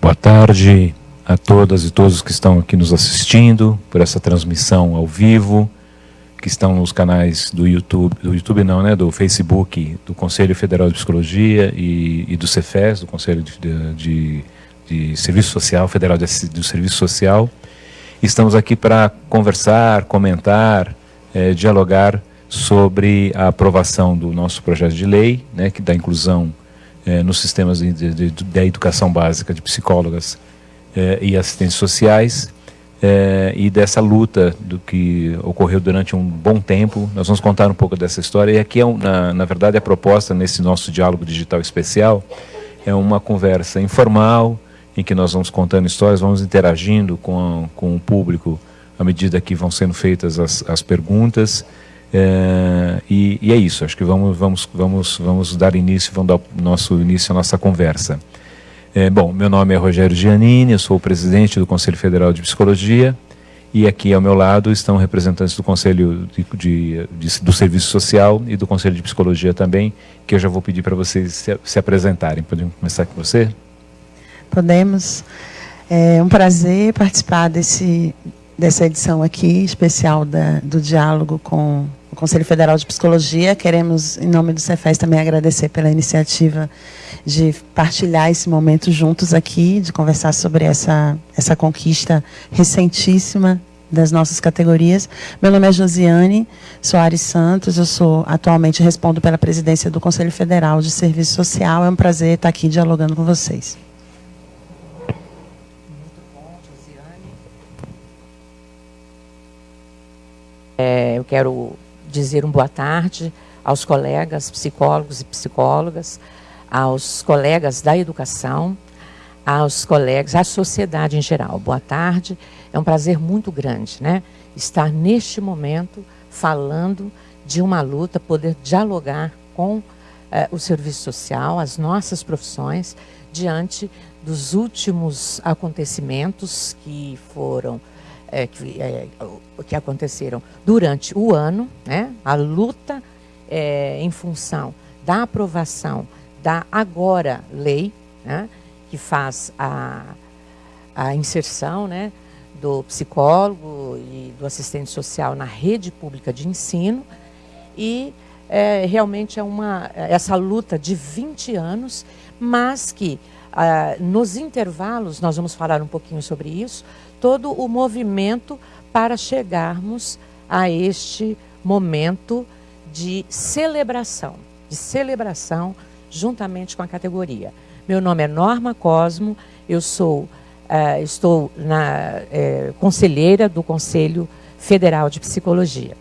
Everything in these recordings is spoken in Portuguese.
Boa tarde a todas e todos que estão aqui nos assistindo por essa transmissão ao vivo, que estão nos canais do YouTube, do YouTube não, né, do Facebook, do Conselho Federal de Psicologia e, e do Cefes, do Conselho de, de, de Serviço Social, Federal de, do Serviço Social. Estamos aqui para conversar, comentar, eh, dialogar sobre a aprovação do nosso projeto de lei, né, que dá inclusão eh, nos sistemas de, de, de, da educação básica de psicólogas eh, e assistentes sociais, é, e dessa luta do que ocorreu durante um bom tempo. Nós vamos contar um pouco dessa história. E aqui, é um, na, na verdade, a proposta nesse nosso diálogo digital especial é uma conversa informal, em que nós vamos contando histórias, vamos interagindo com, com o público à medida que vão sendo feitas as, as perguntas. É, e, e, é isso, acho que vamos, vamos, vamos, vamos dar início, vamos dar nosso início à nossa conversa. É, bom, meu nome é Rogério Giannini, eu sou o presidente do Conselho Federal de Psicologia e aqui ao meu lado estão representantes do Conselho de, de, de, do Serviço Social e do Conselho de Psicologia também, que eu já vou pedir para vocês se, se, apresentarem. Podemos começar com você? Podemos. É um prazer participar desse, dessa edição aqui, especial da, do diálogo com o Conselho Federal de Psicologia. Queremos, em nome do Cefes, também agradecer pela iniciativa de partilhar esse momento juntos aqui, de conversar sobre essa, essa conquista recentíssima das nossas categorias. Meu nome é Josiane Soares Santos, eu sou atualmente respondo pela presidência do Conselho Federal de Serviço Social. É um prazer estar aqui dialogando com vocês. É, eu quero dizer um boa tarde aos colegas psicólogos e psicólogas, aos colegas da educação, aos colegas, à sociedade em geral. Boa tarde. É um prazer muito grande, né? Estar neste momento falando de uma luta, poder dialogar com eh, o serviço social, as nossas profissões, diante dos últimos acontecimentos que foram eh, que, eh, que aconteceram durante o ano, né? A luta em função da aprovação da agora lei, né, que faz a, a inserção né, do psicólogo e do assistente social na rede pública de ensino. E é, realmente é uma essa luta de 20 anos, mas que ah, nos intervalos, nós vamos falar um pouquinho sobre isso, todo o movimento para chegarmos a este momento de celebração, de celebração juntamente com a categoria. Meu nome é Norma Cosmo, eu sou, uh, estou na uh, conselheira do Conselho Federal de Psicologia.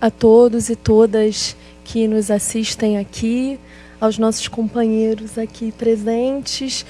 A todos e todas que nos assistem aqui, aos nossos companheiros aqui presentes,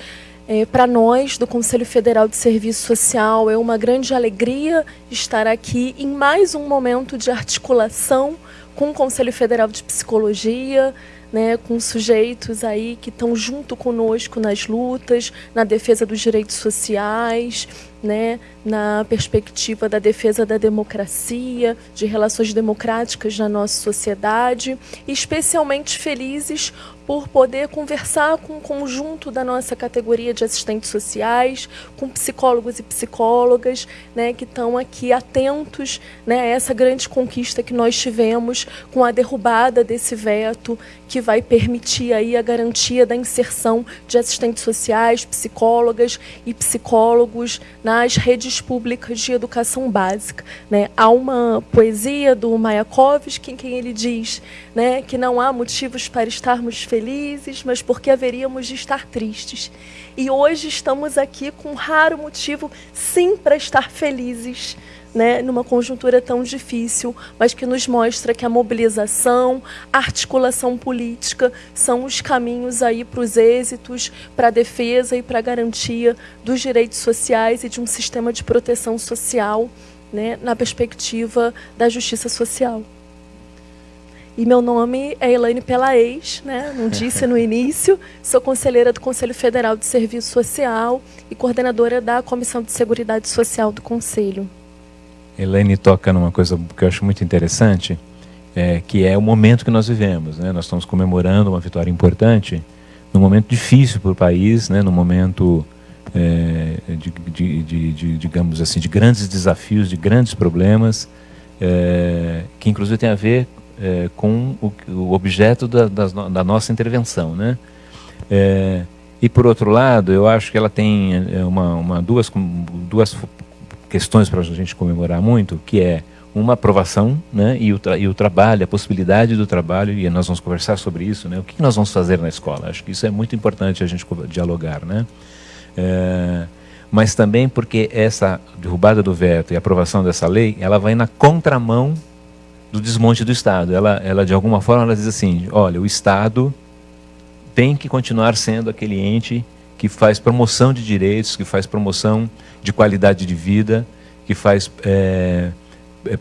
é, Para nós, do Conselho Federal de Serviço Social, é uma grande alegria estar aqui em mais um momento de articulação com o Conselho Federal de Psicologia, né, com sujeitos aí que estão junto conosco nas lutas, na defesa dos direitos sociais, né, na perspectiva da defesa da democracia, de relações democráticas na nossa sociedade, e especialmente felizes por poder conversar com o conjunto da nossa categoria de assistentes sociais, com psicólogos e psicólogas, né, que estão aqui atentos né, a essa grande conquista que nós tivemos com a derrubada desse veto que vai permitir aí a garantia da inserção de assistentes sociais, psicólogas e psicólogos nas redes públicas de educação básica. Né? Há uma poesia do Mayakovsky em que ele diz né, que não há motivos para estarmos felizes, mas porque haveríamos de estar tristes. E hoje estamos aqui com um raro motivo, sim, para estar felizes, né, numa conjuntura tão difícil, mas que nos mostra que a mobilização, a articulação política são os caminhos aí para os êxitos, para a defesa e para a garantia dos direitos sociais e de um sistema de proteção social, né, na perspectiva da justiça social. E meu nome é Elaine Pelaez, né? não disse no início. Sou conselheira do Conselho Federal de Serviço Social e coordenadora da Comissão de Seguridade Social do Conselho. Elaine toca numa coisa que eu acho muito interessante, é, que é o momento que nós vivemos. Né? Nós estamos comemorando uma vitória importante num momento difícil para o país, né? num momento é, de, de, de, de, digamos assim, de grandes desafios, de grandes problemas, é, que inclusive tem a ver é, com o, o objeto da, da, da, nossa intervenção. Né? É, e por outro lado, eu acho que ela tem é, uma, uma duas, duas questões para a gente comemorar muito, que é uma aprovação né, e, o e o trabalho, a possibilidade do trabalho, e nós vamos conversar sobre isso, né, o que nós vamos fazer na escola. Acho que isso é muito importante a gente dialogar. Né? É, mas também porque essa derrubada do veto e aprovação dessa lei, ela vai na contramão do desmonte do Estado. Ela, ela de alguma forma, ela diz assim, olha, o Estado tem que continuar sendo aquele ente que faz promoção de direitos, que faz promoção de qualidade de vida, que faz é,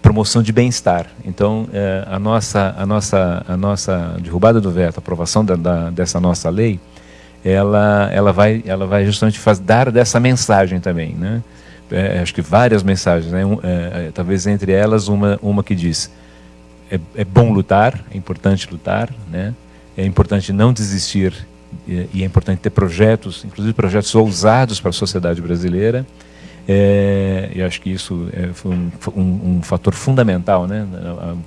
promoção de bem-estar. Então, é, a, nossa, a, nossa, a nossa derrubada do veto, a aprovação da, da, dessa nossa lei, ela, ela, vai, ela vai justamente faz, dar dessa mensagem também. Né? É, acho que várias mensagens, né? Um, talvez entre elas uma, uma que diz é, é bom lutar, é importante lutar, né? é importante não desistir e, é importante ter projetos, inclusive projetos ousados para a sociedade brasileira, é, e acho que isso é, foi um, um, um, fator fundamental. Né?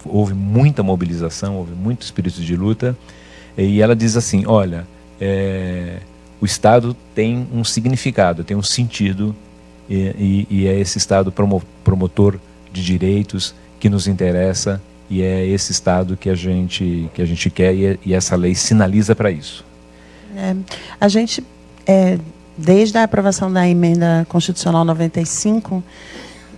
Houve muita mobilização, houve muito espírito de luta. E ela diz assim: olha, é, o Estado tem um significado, tem um sentido, e, e, e é esse Estado promo, promotor de direitos que nos interessa, e é esse Estado que a gente, que a gente quer, e, e essa lei sinaliza para isso. É, a gente é, desde a aprovação da emenda constitucional 95,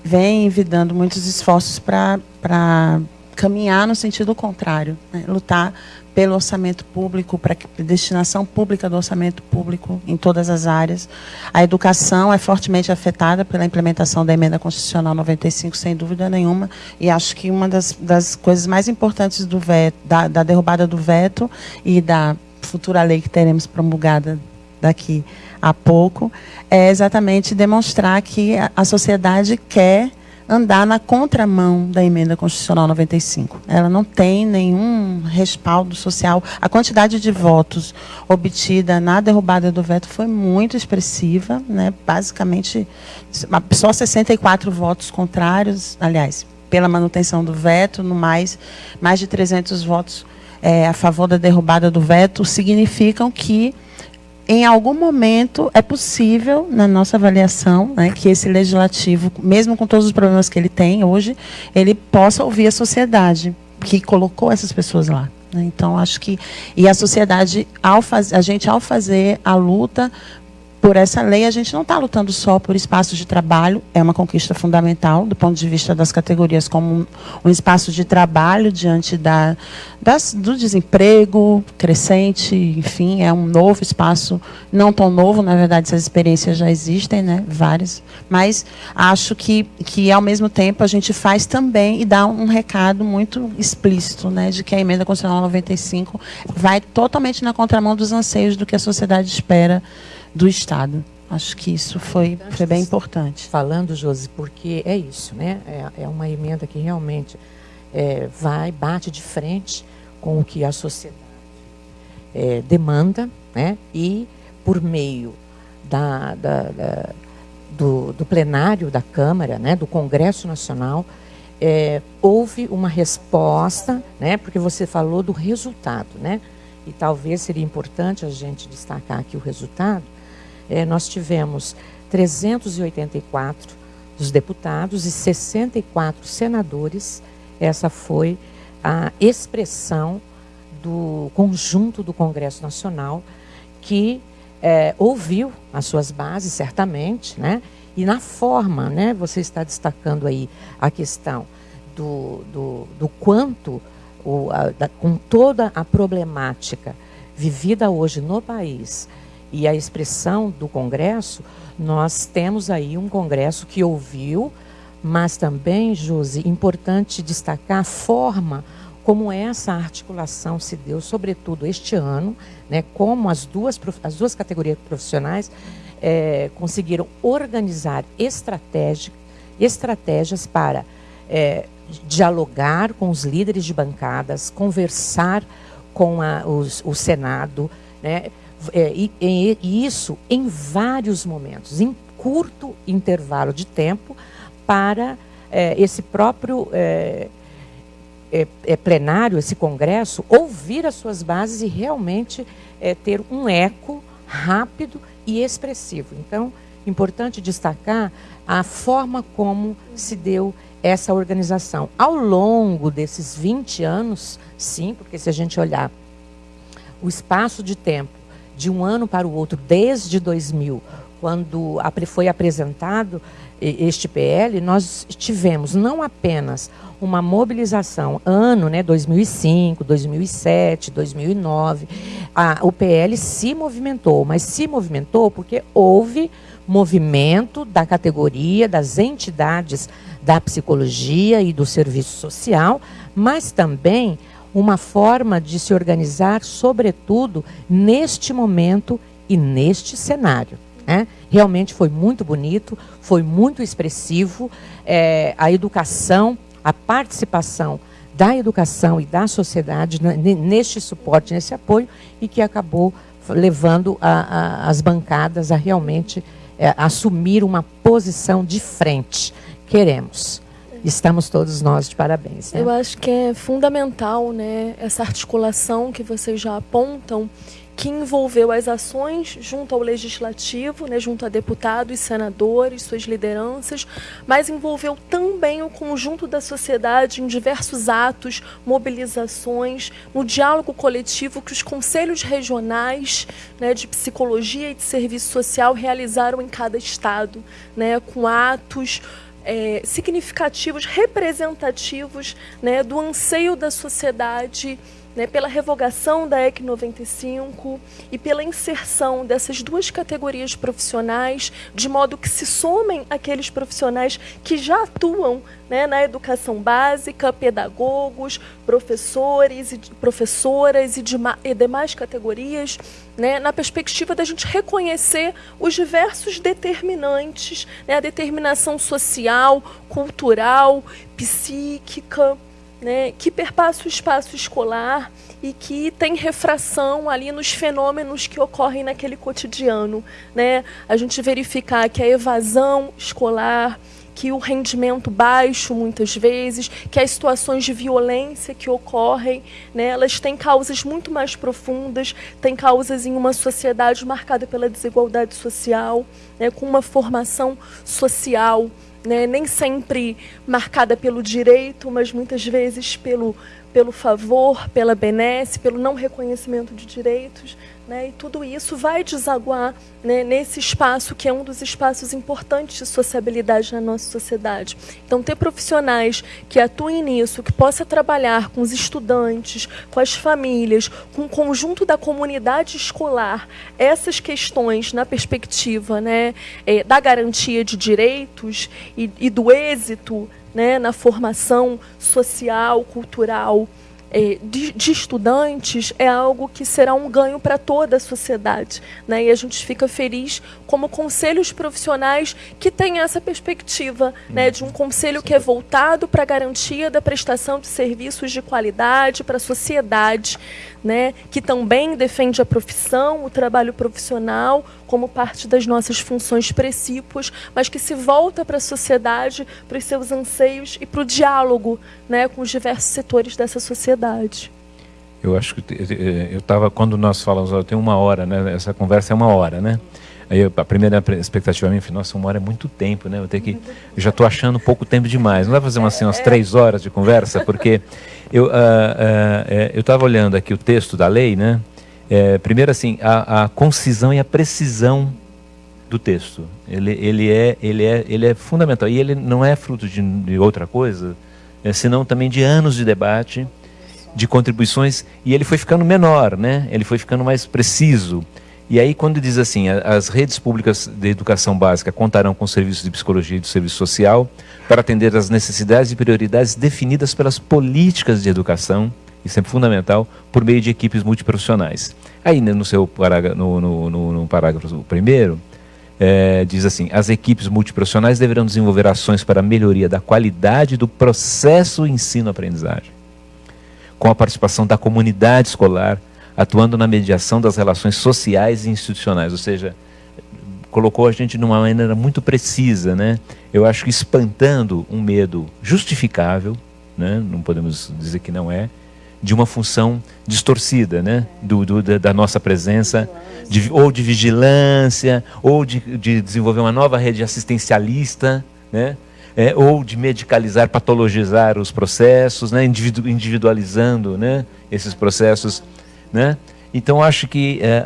vem envidando muitos esforços para caminhar no sentido contrário, né? lutar pelo orçamento público, para destinação pública do orçamento público em todas as áreas. A educação é fortemente afetada pela implementação da emenda constitucional 95, sem dúvida nenhuma, e acho que uma das, das coisas mais importantes do veto, da, da derrubada do veto e da futura lei que teremos promulgada daqui a pouco, é exatamente demonstrar que a sociedade quer andar na contramão da emenda constitucional 95. Ela não tem nenhum respaldo social. A quantidade de votos obtida na derrubada do veto foi muito expressiva, né? Basicamente, só 64 votos contrários, aliás, pela manutenção do veto, no mais mais de 300 votos é, a favor da derrubada do veto, significam que em algum momento é possível, na nossa avaliação, né, que esse legislativo, mesmo com todos os problemas que ele tem hoje, ele possa ouvir a sociedade que colocou essas pessoas lá. Né. Então, acho que. E a sociedade, ao faz, a gente, ao fazer a luta por essa lei, a gente não está lutando só por espaços de trabalho, é uma conquista fundamental do ponto de vista das categorias como um, espaço de trabalho diante da, das, do desemprego crescente, enfim, é um novo espaço, não tão novo, na verdade, essas experiências já existem, né, várias, mas acho que, que ao mesmo tempo a gente faz também e dá um recado muito explícito, né, de que a emenda constitucional 95 vai totalmente na contramão dos anseios do que a sociedade espera do Estado. Acho que isso foi, foi bem importante. Falando, Josi, porque é isso, né? É, é uma emenda que realmente é, vai, bate de frente com o que a sociedade é, demanda, né? E por meio da, da, da do, do, plenário da Câmara, né? Do Congresso Nacional, é, houve uma resposta, né? Porque você falou do resultado, né? E talvez seria importante a gente destacar aqui o resultado é, nós tivemos 384 dos deputados e 64 senadores. Essa foi a expressão do conjunto do Congresso Nacional que é, ouviu as suas bases, certamente, né? E na forma, né? Você está destacando aí a questão do, do, do quanto, o, a, da, com toda a problemática vivida hoje no país, e a expressão do Congresso, nós temos aí um Congresso que ouviu, mas também, Josi, importante destacar a forma como essa articulação se deu, sobretudo este ano, né, como as duas, as duas categorias profissionais é, conseguiram organizar estratégia, estratégias para é, dialogar com os líderes de bancadas, conversar com a, os, o Senado, né? É, e, e, e isso em vários momentos, em curto intervalo de tempo, para é, esse próprio é, é, é, plenário, esse congresso, ouvir as suas bases e realmente é, ter um eco rápido e expressivo. Então, importante destacar a forma como se deu essa organização. Ao longo desses 20 anos, sim, porque se a gente olhar o espaço de tempo de um ano para o outro, desde 2000, quando foi apresentado este PL, nós tivemos não apenas uma mobilização ano, né, 2005, 2007, 2009, a, o PL se movimentou, mas se movimentou porque houve movimento da categoria, das entidades da psicologia e do serviço social, mas também uma forma de se organizar, sobretudo neste momento e neste cenário. Né? Realmente foi muito bonito, foi muito expressivo. É, a educação, a participação da educação e da sociedade neste suporte, nesse apoio, e que acabou levando a, a, as bancadas a realmente é, assumir uma posição de frente. Queremos. Estamos todos nós de parabéns. Né? Eu acho que é fundamental né, essa articulação que vocês já apontam que envolveu as ações junto ao legislativo, né, junto a deputados, senadores, suas lideranças, mas envolveu também o conjunto da sociedade em diversos atos, mobilizações, no diálogo coletivo que os conselhos regionais né, de psicologia e de serviço social realizaram em cada estado, né, com atos é, significativos, representativos né, do anseio da sociedade né, pela revogação da EC 95 e pela inserção dessas duas categorias profissionais, de modo que se somem aqueles profissionais que já atuam né, na educação básica, pedagogos, professores e professoras e, de, e demais categorias, né, na perspectiva da gente reconhecer os diversos determinantes, né, a determinação social, cultural, psíquica, né, que perpassa o espaço escolar e que tem refração ali nos fenômenos que ocorrem naquele cotidiano. Né? A gente verificar que a evasão escolar, que o rendimento baixo muitas vezes, que as situações de violência que ocorrem, né, elas têm causas muito mais profundas, têm causas em uma sociedade marcada pela desigualdade social, né, com uma formação social né, nem sempre marcada pelo direito, mas muitas vezes pelo, pelo favor, pela benesse, pelo não reconhecimento de direitos. Né, e tudo isso vai desaguar né, nesse espaço que é um dos espaços importantes de sociabilidade na nossa sociedade. Então, ter profissionais que atuem nisso, que possa trabalhar com os estudantes, com as famílias, com o conjunto da comunidade escolar, essas questões na perspectiva né, é, da garantia de direitos e, e do êxito né, na formação social, cultural de, de, estudantes é algo que será um ganho para toda a sociedade. Né? E a gente fica feliz como conselhos profissionais que têm essa perspectiva né, de um conselho que é voltado para a garantia da prestação de serviços de qualidade para a sociedade, né, que também defende a profissão, o trabalho profissional, como parte das nossas funções precípuas, mas que se volta para a sociedade, para os seus anseios e para o diálogo né, com os diversos setores dessa sociedade. Eu acho que eu estava quando nós falamos, eu tenho uma hora, né? Essa conversa é uma hora, né? Aí eu, a primeira expectativa minha foi, nossa, uma hora é muito tempo, né? Eu tenho que, eu já estou achando pouco tempo demais. Não vai fazer umas, assim, umas três horas de conversa, porque eu uh, uh, eu estava olhando aqui o texto da lei, né? É, primeiro assim, a, a, concisão e a precisão do texto. Ele, ele, é, ele, é, ele é fundamental. E ele não é fruto de, de outra coisa, é, senão também de anos de debate, de contribuições, e ele foi ficando menor, né? ele foi ficando mais preciso. E aí, quando diz assim, as redes públicas de educação básica contarão com serviços de psicologia e de serviço social para atender às necessidades e prioridades definidas pelas políticas de educação, isso é fundamental, por meio de equipes multiprofissionais. Aí, né, no seu parágrafo, no, no, no, no parágrafo primeiro, é, diz assim: as equipes multiprofissionais deverão desenvolver ações para a melhoria da qualidade do processo ensino-aprendizagem, com a participação da comunidade escolar, atuando na mediação das relações sociais e institucionais, ou seja, colocou a gente de uma maneira muito precisa, né? Eu acho que espantando um medo justificável, né? Não podemos dizer que não é, de uma função distorcida, né? Do, do da nossa presença, de, ou de vigilância, ou de, de, desenvolver uma nova rede assistencialista, né? É, ou de medicalizar, patologizar os processos, né? Individu individualizando, né? Esses processos, né? Então acho que é,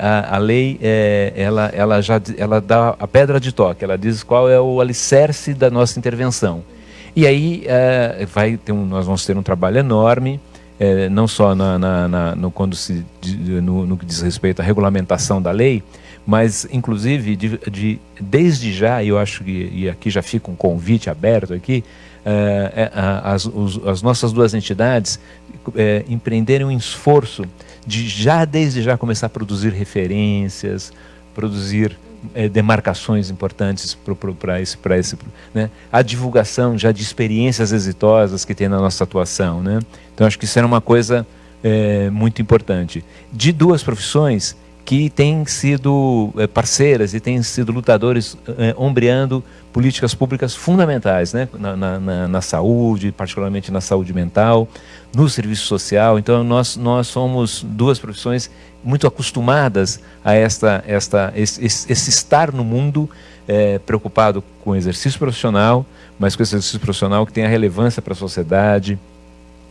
a, a, a, lei é, ela, ela já ela dá a pedra de toque, ela diz qual é o alicerce da nossa intervenção. E aí é, vai ter um, nós vamos ter um trabalho enorme, é, não só na, na, na, no, quando se, no, no, que diz respeito à regulamentação da lei, mas inclusive de, de, desde já, eu acho que e aqui já fica um convite aberto aqui, é, é, as, os, as nossas duas entidades é, empreenderem um esforço de já desde já começar a produzir referências, produzir é, demarcações importantes para esse, para esse, né? a divulgação já de experiências exitosas que tem na nossa atuação, né? Então acho que isso era uma coisa é, muito importante. De duas profissões que têm sido é, parceiras e têm sido lutadores é, ombreando políticas públicas fundamentais né? Na, na, na, saúde, particularmente na saúde mental, no serviço social. Então, nós, nós somos duas profissões muito acostumadas a esta, esta, esse, esse estar no mundo é, preocupado com o exercício profissional, mas com esse exercício profissional que tenha relevância para a sociedade,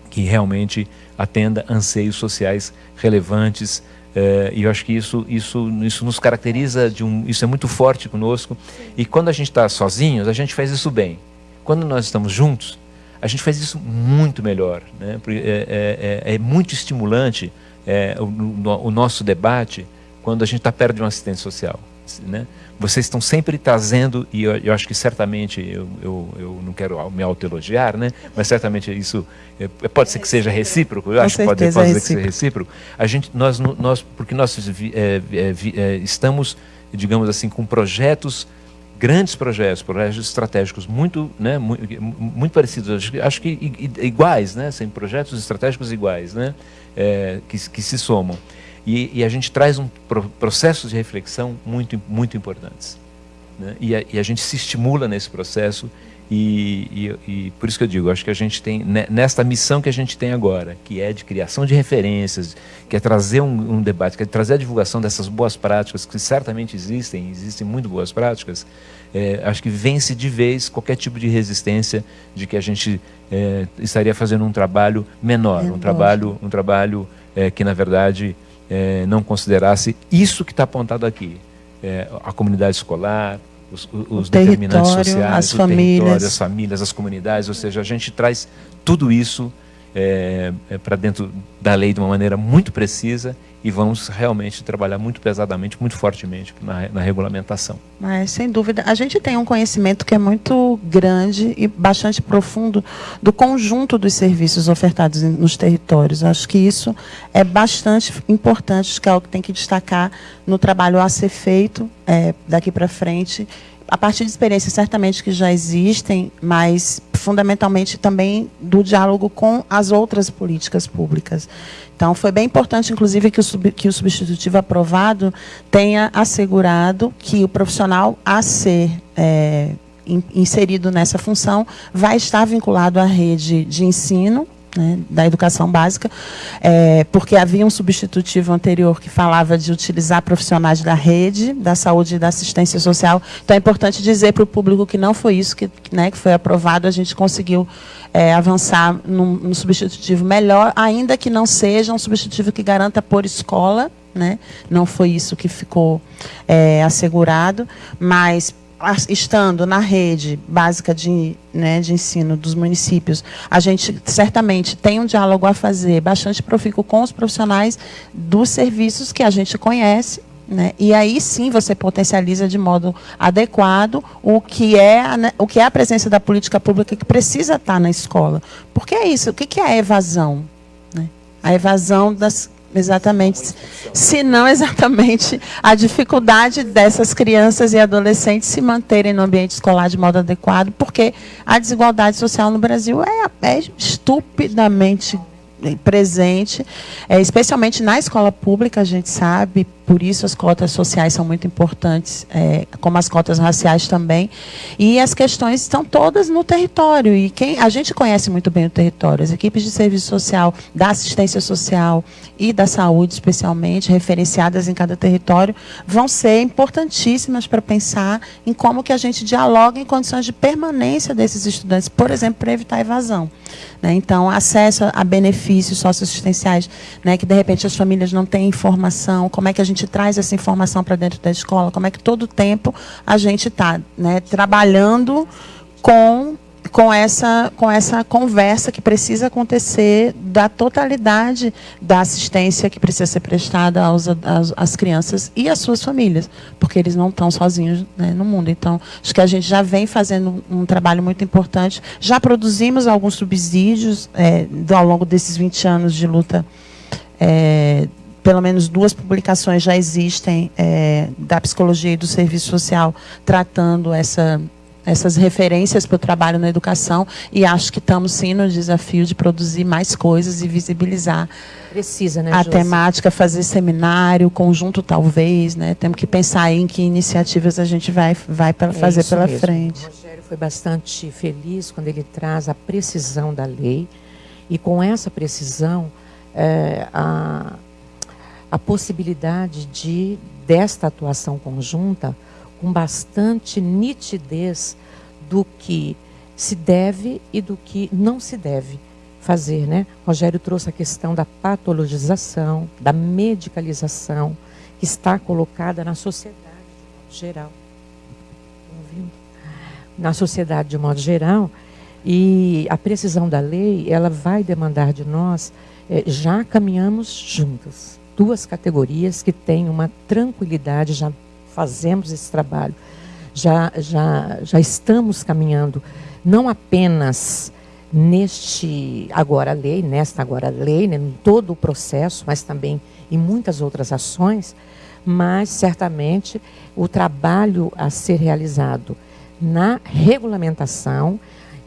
que realmente atenda anseios sociais relevantes e eu acho que isso, isso, isso nos caracteriza, de um, isso é muito forte conosco. E quando a gente está sozinhos, a gente faz isso bem. Quando nós estamos juntos, a gente faz isso muito melhor. Né? É, é, é, é muito estimulante é, o, o, nosso debate quando a gente está perto de um assistente social. Né? Vocês estão sempre trazendo, e eu, eu acho que certamente, eu, eu, eu não quero me autoelogiar, né? mas certamente isso é, pode ser que seja recíproco, eu Com acho que pode, pode é ser que seja recíproco. A gente, nós, nós, porque nós é, é, estamos, digamos assim, com projetos grandes projetos, projetos estratégicos muito, né, muito, muito parecidos, acho, acho que iguais, né, sem projetos estratégicos iguais, né, é, que, que se somam. E, e a gente traz um pro, processos de reflexão muito, muito importantes. Né? E, a, e, a, gente se estimula nesse processo e, e, por isso que eu digo, acho que a gente tem, nesta missão que a gente tem agora, que é de criação de referências, que é trazer um, um debate, que é trazer a divulgação dessas boas práticas, que certamente existem, existem muito boas práticas, é, acho que vence de vez qualquer tipo de resistência de que a gente é, estaria fazendo um trabalho menor, é um trabalho, um trabalho é, que, na verdade, é, não considerasse isso que está apontado aqui. É, a comunidade escolar, os, os determinantes sociais, as famílias. as famílias, as comunidades, ou seja, a gente traz tudo isso é, é para dentro da lei de uma maneira muito precisa e vamos realmente trabalhar muito pesadamente, muito fortemente na, na, regulamentação. Mas, sem dúvida, a gente tem um conhecimento que é muito grande e bastante profundo do conjunto dos serviços ofertados nos territórios. Acho que isso é bastante importante, que é algo que tem que destacar no trabalho a ser feito é, daqui para frente a partir de experiências certamente que já existem, mas fundamentalmente também do diálogo com as outras políticas públicas. Então, foi bem importante, inclusive, que o, sub, que o substitutivo aprovado tenha assegurado que o profissional a ser é, inserido nessa função vai estar vinculado à rede de ensino né, da educação básica, é, porque havia um substitutivo anterior que falava de utilizar profissionais da rede, da saúde e da assistência social. Então, é importante dizer para o público que não foi isso que, né, que foi aprovado, a gente conseguiu é, avançar num, num substitutivo melhor, ainda que não seja um substitutivo que garanta por escola, né? não foi isso que ficou é, assegurado, mas estando na rede básica de, né, de ensino dos municípios, a gente certamente tem um diálogo a fazer bastante profícuo com os profissionais dos serviços que a gente conhece, né? E aí sim você potencializa de modo adequado o que é a, né, o que é a presença da política pública que precisa estar na escola. Porque é isso. O que é a evasão? Né? A evasão das Exatamente. Se não exatamente a dificuldade dessas crianças e adolescentes se manterem no ambiente escolar de modo adequado, porque a desigualdade social no Brasil é, é estupidamente presente, é, especialmente na escola pública, a gente sabe, por isso as cotas sociais são muito importantes, é, como as cotas raciais também. E as questões estão todas no território. E quem a gente conhece muito bem o território, as equipes de serviço social, da assistência social e da saúde, especialmente, referenciadas em cada território, vão ser importantíssimas para pensar em como que a gente dialoga em condições de permanência desses estudantes, por exemplo, para evitar evasão. Né? Então, acesso a benefícios socioassistenciais, né, que de repente as famílias não têm informação, como é que a gente traz essa informação para dentro da escola, como é que todo o tempo a gente está né, trabalhando com com essa, com essa conversa que precisa acontecer da totalidade da assistência que precisa ser prestada aos, às, crianças e às suas famílias, porque eles não estão sozinhos né, no mundo. Então, acho que a gente já vem fazendo um, um trabalho muito importante. Já produzimos alguns subsídios é, ao longo desses 20 anos de luta. É, pelo menos duas publicações já existem é, da psicologia e do serviço social tratando essa essas referências para o trabalho na educação e acho que estamos sim no desafio de produzir mais coisas e visibilizar Precisa, né, a temática, fazer seminário, conjunto talvez, né? Temos que pensar em que iniciativas a gente vai, vai é fazer pela mesmo. frente. O Rogério foi bastante feliz quando ele traz a precisão da lei e com essa precisão é, a, a possibilidade de desta atuação conjunta com bastante nitidez do que se deve e do que não se deve fazer, né? Rogério trouxe a questão da patologização, da medicalização que está colocada na sociedade de modo geral. Ouvindo? Na sociedade de modo geral, e a precisão da lei, ela vai demandar de nós, é, já caminhamos juntas, duas categorias que têm uma tranquilidade, já fazemos esse trabalho, já, já, já estamos caminhando, não apenas neste agora lei, nesta agora lei, né, em todo o processo, mas também em muitas outras ações, mas certamente o trabalho a ser realizado na regulamentação,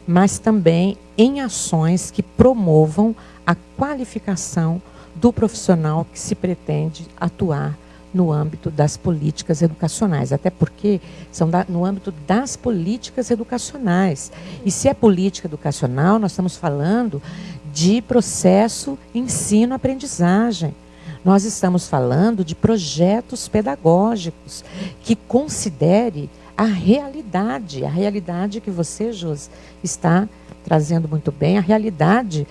mas também em ações que promovam a qualificação do profissional que se pretende atuar no âmbito das políticas educacionais, até porque são da, no âmbito das políticas educacionais. E se é política educacional, nós estamos falando de processo ensino-aprendizagem. Nós estamos falando de projetos pedagógicos que considere a realidade, a realidade que você, José, está trazendo muito bem, a realidade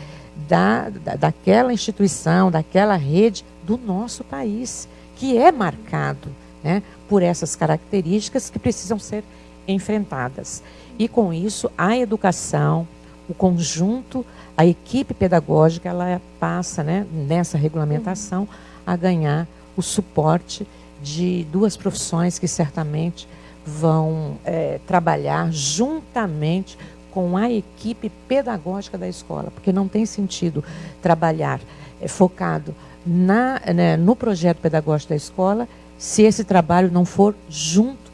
da, da, daquela instituição, daquela rede do nosso país que é marcado né, por essas características que precisam ser enfrentadas. E com isso, a educação, o conjunto, a equipe pedagógica, ela passa né, nessa regulamentação a ganhar o suporte de duas profissões que certamente vão é, trabalhar juntamente com a equipe pedagógica da escola, porque não tem sentido trabalhar é, focado na, né, no projeto pedagógico da escola, se esse trabalho não for junto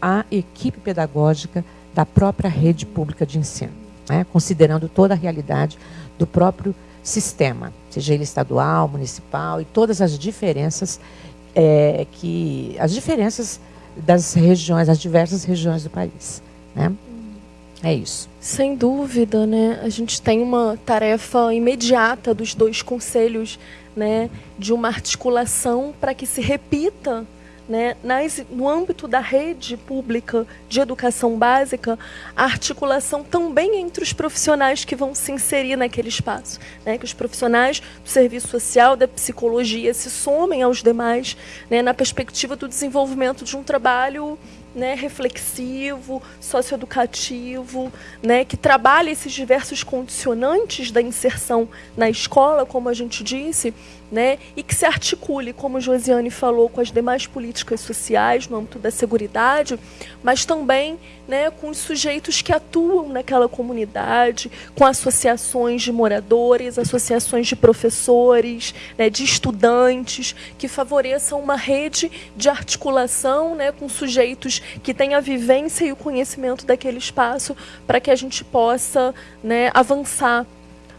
à equipe pedagógica da própria rede pública de ensino, né, considerando toda a realidade do próprio sistema, seja ele estadual, municipal e todas as diferenças é, que as diferenças das regiões, as diversas regiões do país. Né? É isso. Sem dúvida, né? A gente tem uma tarefa imediata dos dois conselhos né, de uma articulação para que se repita né, nas, no âmbito da rede pública de educação básica, a articulação também entre os profissionais que vão se inserir naquele espaço. Né, que os profissionais do serviço social, da psicologia, se somem aos demais né, na perspectiva do desenvolvimento de um trabalho né, reflexivo, socioeducativo, né, que trabalha esses diversos condicionantes da inserção na escola, como a gente disse, né, e que se articule, como Josiane falou, com as demais políticas sociais no âmbito da seguridade, mas também né, com os sujeitos que atuam naquela comunidade, com associações de moradores, associações de professores, né, de estudantes, que favoreçam uma rede de articulação né, com sujeitos que têm a vivência e o conhecimento daquele espaço para que a gente possa né, avançar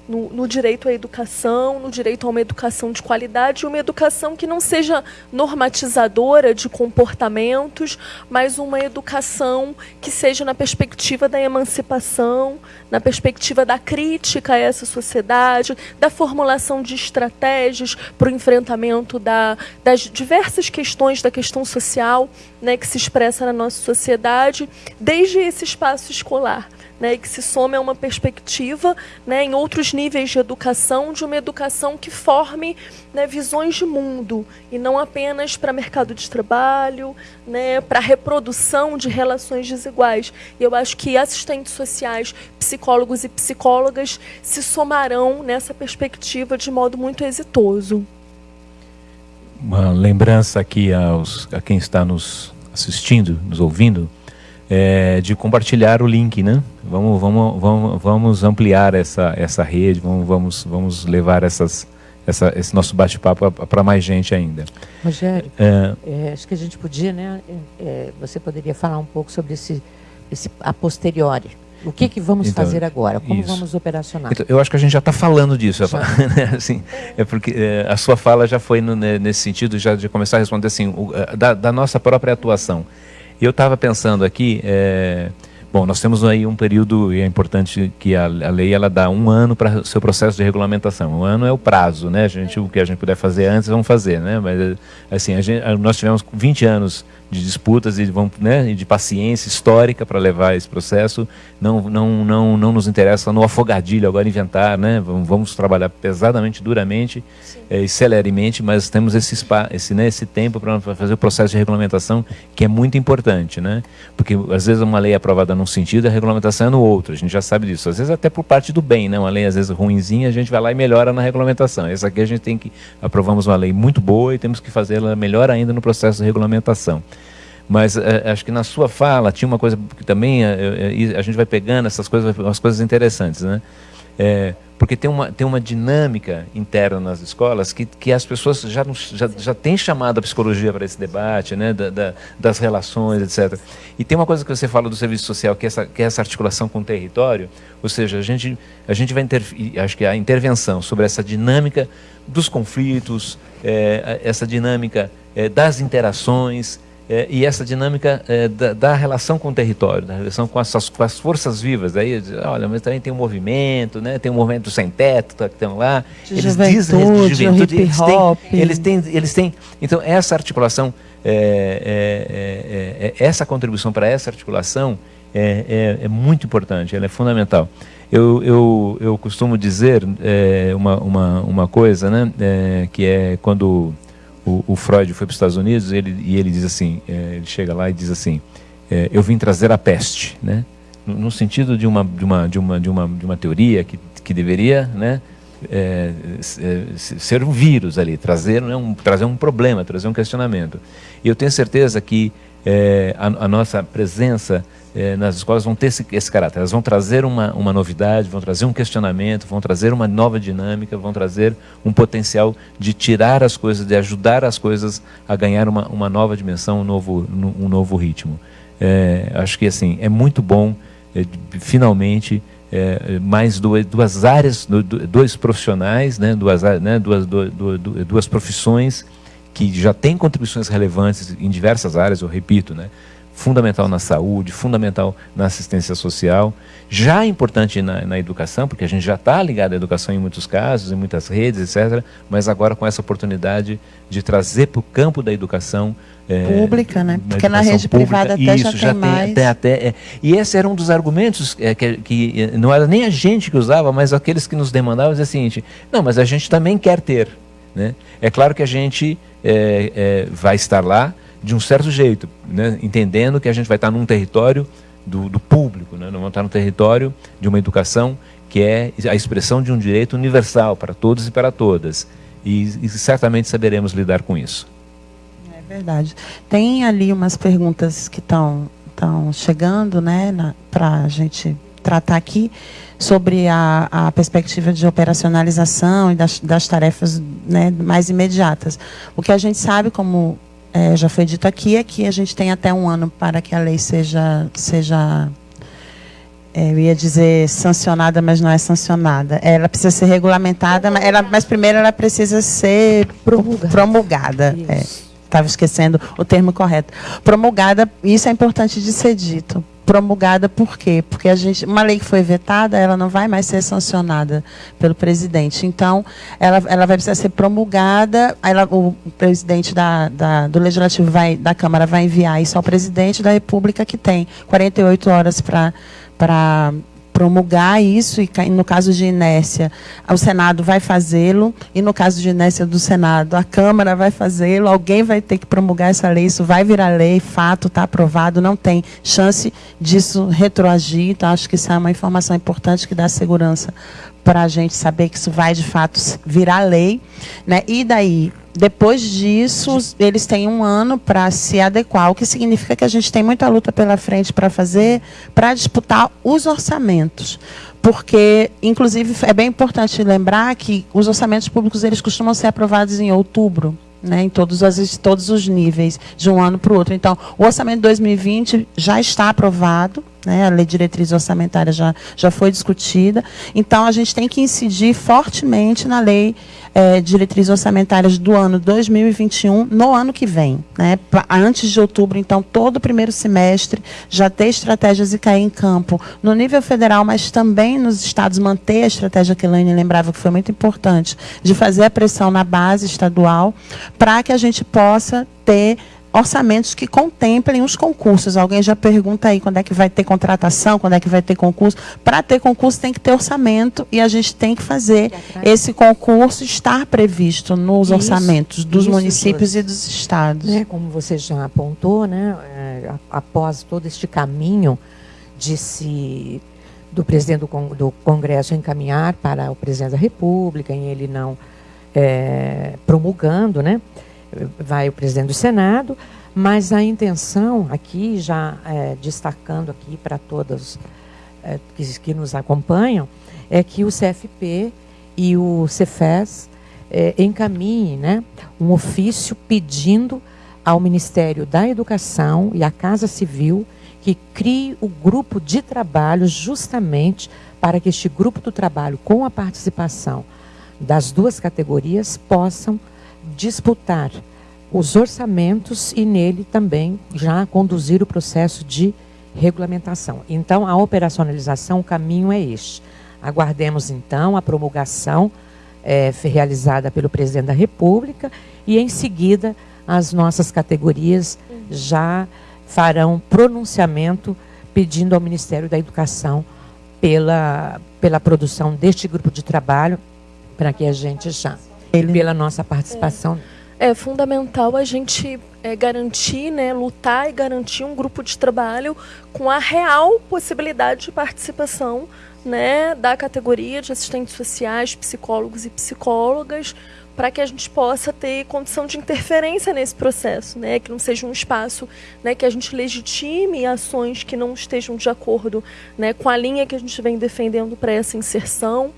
no, no, direito à educação, no direito a uma educação de qualidade, uma educação que não seja normatizadora de comportamentos, mas uma educação que seja na perspectiva da emancipação, na perspectiva da crítica a essa sociedade, da formulação de estratégias para o enfrentamento da, das diversas questões da questão social né, que se expressa na nossa sociedade, desde esse espaço escolar né, e que se some a uma perspectiva né, em outros níveis de educação, de uma educação que forme né, visões de mundo, e não apenas para mercado de trabalho, né, para reprodução de relações desiguais. E eu acho que assistentes sociais, psicólogos e psicólogas se somarão nessa perspectiva de modo muito exitoso. Uma lembrança aqui aos, a quem está nos assistindo, nos ouvindo, é, de compartilhar o link, né? Vamos, vamos, vamos, vamos ampliar essa, essa rede, vamos, vamos, vamos levar essas, essa, esse nosso bate-papo para mais gente ainda. Rogério, é, é, acho que a gente podia, né? É, você poderia falar um pouco sobre esse, esse a posteriori. O que, que vamos então, fazer agora? Como isso. vamos operacionar? Então, eu acho que a gente já está falando disso. Né? assim, é porque é, a sua fala já foi no, né, nesse sentido, já de começar a responder assim, o, da, da nossa própria atuação. E eu estava pensando aqui, é, bom, nós temos aí um período, e é importante que a, a lei ela dá um ano para o seu processo de regulamentação. Um ano é o prazo, né? A gente, o que a gente puder fazer antes, vamos fazer, né? Mas, assim, gente, nós tivemos 20 anos de disputas e vamos, né, de paciência histórica para levar esse processo. Não, não, não, não nos interessa no afogadilho agora inventar, né? Vamos, vamos trabalhar pesadamente, duramente é, e celeremente, mas temos esse, spa, esse, né, esse tempo para fazer o processo de regulamentação que é muito importante, né? Porque às vezes uma lei é aprovada num sentido e a regulamentação é no outro. A gente já sabe disso. Às vezes até por parte do bem, né? Uma lei às vezes ruinzinha, a gente vai lá e melhora na regulamentação. Essa aqui a gente tem que aprovamos uma lei muito boa e temos que fazê-la melhor ainda no processo de regulamentação. Mas é, acho que na sua fala tinha uma coisa que também é, a gente vai pegando essas coisas, umas coisas interessantes, né? Porque tem uma, tem uma dinâmica interna nas escolas que, que as pessoas já, já, já têm chamado a psicologia para esse debate, né, da, da, das relações, etc. E tem uma coisa que você fala do serviço social, que é essa, que é essa articulação com o território, ou seja, a gente, a gente vai acho que a intervenção sobre essa dinâmica dos conflitos, é, essa dinâmica é, das interações, é, e essa dinâmica é, da, da, relação com o território, da relação com as, com as forças vivas. Aí, olha, mas também tem um movimento, né? tem um movimento sem teto tá, que estão lá. De eles dizem de juventude, eles têm, eles têm, eles têm. Então, essa articulação, é, é, é, é essa contribuição para essa articulação é, muito importante, ela é fundamental. Eu, eu, eu costumo dizer uma, uma, uma coisa, né? que é quando o, o Freud foi para os Estados Unidos ele, e ele diz assim, é, ele chega lá e diz assim, é, eu vim trazer a peste, né? No, no, sentido de uma, de uma, de uma, de uma, de uma teoria que, que deveria, né? É, é ser um vírus ali, trazer, né, um, trazer um problema, trazer um questionamento. E eu tenho certeza que é, a, a, nossa presença é, nas escolas vão ter esse, esse, caráter. Elas vão trazer uma, uma novidade, vão trazer um questionamento, vão trazer uma nova dinâmica, vão trazer um potencial de tirar as coisas, de ajudar as coisas a ganhar uma, uma nova dimensão, um novo, um novo ritmo. É, acho que assim é muito bom, é, finalmente, é, mais duas, duas áreas, dois profissionais, né, duas, né, duas, duas, duas profissões que já têm contribuições relevantes em diversas áreas, eu repito, né, fundamental na saúde, fundamental na assistência social, já importante na, na educação, porque a gente já está ligado à educação em muitos casos, em muitas redes, etc., mas agora com essa oportunidade de trazer para o campo da educação é, pública, né? Porque na rede pública, privada até isso, já, já tem, mais. Até, até, é. E esse era um dos argumentos é, que, que, é, não era nem a gente que usava, mas aqueles que nos demandavam, dizia o seguinte, não, mas a gente também quer ter. Né? É claro que a gente é, é, vai estar lá, de um certo jeito, né? entendendo que a gente vai estar num território do, do público, né? não vamos estar no território de uma educação que é a expressão de um direito universal para todos e para todas. E, e, certamente saberemos lidar com isso. É verdade. Tem ali umas perguntas que estão chegando né, para a gente tratar aqui sobre a, a perspectiva de operacionalização e das, das tarefas né, mais imediatas. O que a gente sabe, como é, já foi dito aqui, é que a gente tem até um ano para que a lei seja, seja é, eu ia dizer sancionada, mas não é sancionada. Ela precisa ser regulamentada, mas, ela, mas primeiro ela precisa ser promulgada. promulgada. Estava é, esquecendo o termo correto. Promulgada, isso é importante de ser dito. Promulgada por quê? Porque a gente, uma lei que foi vetada, ela não vai mais ser sancionada pelo presidente. Então, ela, ela vai precisar ser promulgada. Ela, o presidente da, da, do Legislativo vai, da Câmara vai enviar isso ao presidente da República, que tem 48 horas para para promulgar isso, e no caso de inércia, o Senado vai fazê-lo, e no caso de inércia do Senado, a Câmara vai fazê-lo, alguém vai ter que promulgar essa lei, isso vai virar lei, fato, está aprovado, não tem chance disso retroagir, então acho que isso é uma informação importante que dá segurança para a gente saber que isso vai, de fato, virar lei. Né? E daí, depois disso, eles têm um ano para se adequar, o que significa que a gente tem muita luta pela frente para fazer, para disputar os orçamentos. Porque, inclusive, é bem importante lembrar que os orçamentos públicos eles costumam ser aprovados em outubro né, em todos, as, todos os níveis, de um ano para o outro. Então, o orçamento de 2020 já está aprovado, né, a lei de diretriz orçamentária já, já foi discutida. Então, a gente tem que incidir fortemente na lei é, de diretrizes orçamentárias do ano 2021, no ano que vem. Né, antes de outubro, então, todo o primeiro semestre, já ter estratégias e cair em campo no nível federal, mas também nos estados manter a estratégia que a Elaine lembrava que foi muito importante, de fazer a pressão na base estadual, para que a gente possa ter orçamentos que contemplem os concursos. Alguém já pergunta aí quando é que vai ter contratação, quando é que vai ter concurso. Para ter concurso tem que ter orçamento e a gente tem que fazer esse concurso estar previsto nos isso, orçamentos dos isso, municípios e dos estados. É, como você já apontou, né, é, após todo este caminho de se do presidente do, do Congresso encaminhar para o presidente da República, em ele não é, promulgando, né? Vai o presidente do Senado, mas a intenção aqui, já é, destacando aqui para todos é, que, que, nos acompanham, é que o CFP e o Cefes é, encaminhem né, um ofício pedindo ao Ministério da Educação e à Casa Civil que crie o grupo de trabalho justamente para que este grupo do trabalho, com a participação das duas categorias possam disputar os orçamentos e nele também já conduzir o processo de regulamentação. Então, a operacionalização, o caminho é este. Aguardemos, então, a promulgação é, realizada pelo presidente da República e, em seguida, as nossas categorias já farão pronunciamento pedindo ao Ministério da Educação pela, pela produção deste grupo de trabalho para que a gente já, pela nossa participação. É, é fundamental a gente é, garantir, né, lutar e garantir um grupo de trabalho com a real possibilidade de participação né, da categoria de assistentes sociais, psicólogos e psicólogas, para que a gente possa ter condição de interferência nesse processo, né, que não seja um espaço né, que a gente legitime ações que não estejam de acordo né, com a linha que a gente vem defendendo para essa inserção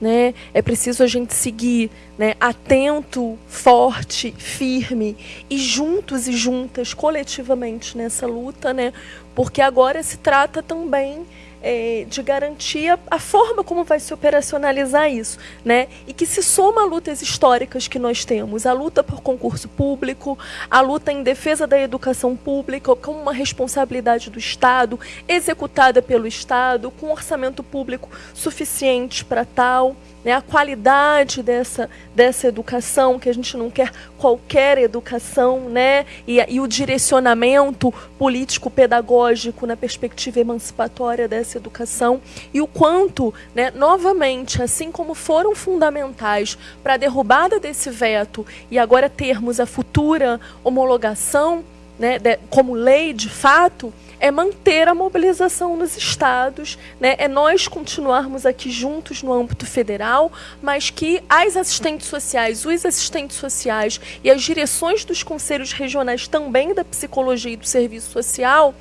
né? É preciso a gente seguir, né, atento, forte, firme e juntos e juntas, coletivamente nessa luta, né? Porque agora se trata também é, de garantir a, a, forma como vai se operacionalizar isso, né? E que se soma a lutas históricas que nós temos, a luta por concurso público, a luta em defesa da educação pública como uma responsabilidade do Estado, executada pelo Estado, com orçamento público suficiente para tal né, a qualidade dessa, dessa educação, que a gente não quer qualquer educação, né, e, e o direcionamento político-pedagógico na perspectiva emancipatória dessa educação, e o quanto, né, novamente, assim como foram fundamentais para a derrubada desse veto e agora termos a futura homologação né, de, como lei de fato, é manter a mobilização nos estados, né? é nós continuarmos aqui juntos no âmbito federal, mas que as assistentes sociais, os assistentes sociais e as direções dos conselhos regionais também da psicologia e do serviço social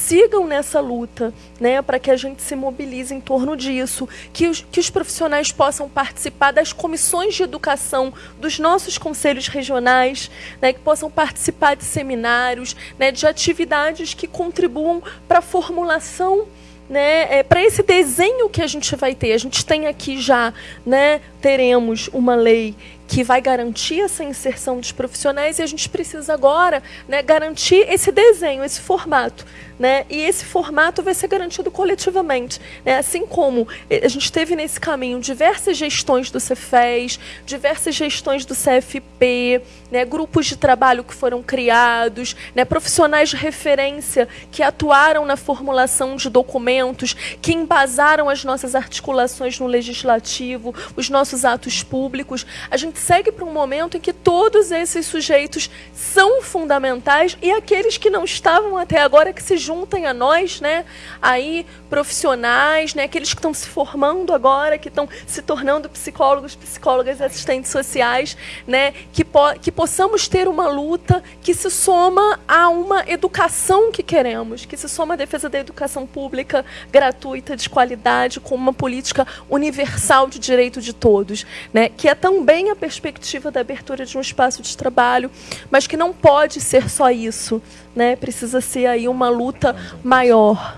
sigam nessa luta, né, para que a gente se mobilize em torno disso, que os, que os profissionais possam participar das comissões de educação dos nossos conselhos regionais, né, que possam participar de seminários, né, de atividades que contribuam para a formulação né, é, para esse desenho que a gente vai ter. A gente tem aqui já, né, teremos uma lei que vai garantir essa inserção dos profissionais e a gente precisa agora né, garantir esse desenho, esse formato. Né? E esse formato vai ser garantido coletivamente. Né? Assim como a gente teve nesse caminho diversas gestões do Cefes, diversas gestões do CFP, né? grupos de trabalho que foram criados, né? profissionais de referência que atuaram na formulação de documentos, que embasaram as nossas articulações no legislativo, os nossos atos públicos. A gente segue para um momento em que todos esses sujeitos são fundamentais e aqueles que não estavam até agora que se juntem a nós, né? Aí profissionais, né? Aqueles que estão se formando agora, que estão se tornando psicólogos, psicólogas assistentes sociais, né? Que, po que possamos ter uma luta que se soma a uma educação que queremos, que se soma à defesa da educação pública gratuita, de qualidade, com uma política universal de direito de todos, né? Que é também a perspectiva da abertura de um espaço de trabalho, mas que não pode ser só isso, né? Precisa ser aí uma luta maior.